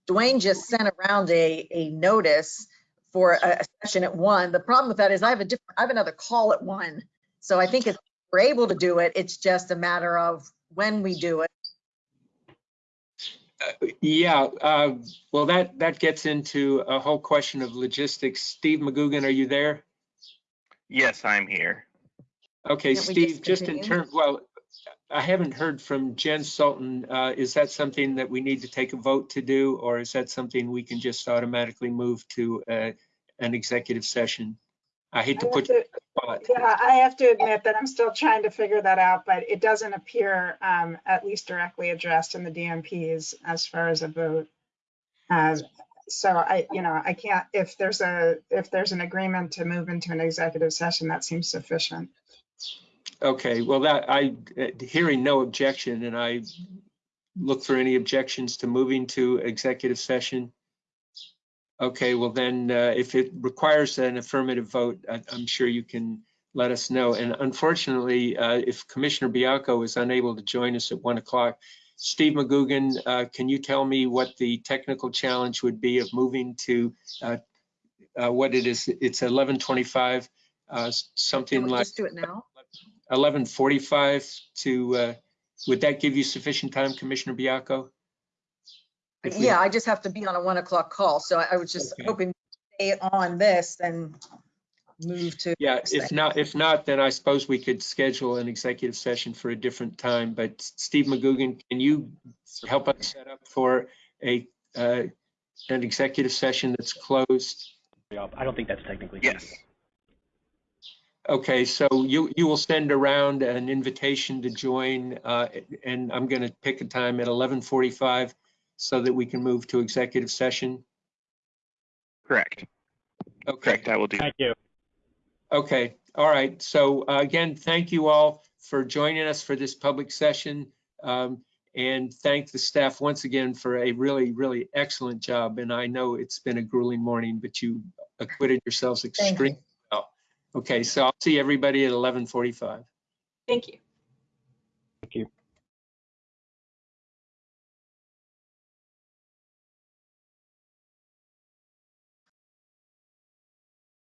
Dwayne just sent around a, a notice for a a session at one. The problem with that is I have a different, I have another call at one. So I think if we're able to do it, it's just a matter of when we do it. Yeah, uh, well, that, that gets into a whole question of logistics. Steve McGugan, are you there? Yes, I'm here. Okay, Can't Steve, just just in terms, well, I haven't heard from Jen Sultan. Uh, Is that something that we need to take a vote to do? Or is that something we can just automatically move to uh, an executive session? I hate to I put you to- on the spot. Yeah, I have to admit that I'm still trying to figure that out, but it doesn't appear um, at least directly addressed in the DMPs as far as a vote. Uh, So I, you know, I can't, if there's a, if there's an agreement to move into an executive session, that seems sufficient. Okay, well, that, I, uh, hearing no objection, and I look for any objections to moving to executive session. Okay, well then, uh, if it requires an affirmative vote, I- I'm sure you can let us know. And unfortunately, uh, if Commissioner Baiocco is unable to join us at one o'clock, Steve McGugan, uh, can you tell me what the technical challenge would be of moving to uh, uh, what it is? It's 11:25, uh, something like just do it now? 11:45 to, uh, would that give you sufficient time, Commissioner Baiocco? If we- Yeah, I just have to be on a one o'clock call. So I I was just Okay. hoping to stay on this and move to. Yeah, if thing. not, if not, then I suppose we could schedule an executive session for a different time. But Steve McGugan, can you help us set up for a, uh, an executive session that's closed? I don't think that's technically. Yes. Okay, so you, you will send around an invitation to join, uh, and I'm going to pick a time at 11:45 so that we can move to executive session. Correct. Okay, Correct. I will do. Thank you. okay, all right. So uh, again, thank you all for joining us for this public session. Um, And thank the staff once again for a really, really excellent job. And I know it's been a grueling morning, but you acquitted yourselves extremely you. well. Okay, so I'll see everybody at 11:45. Thank you. Thank you.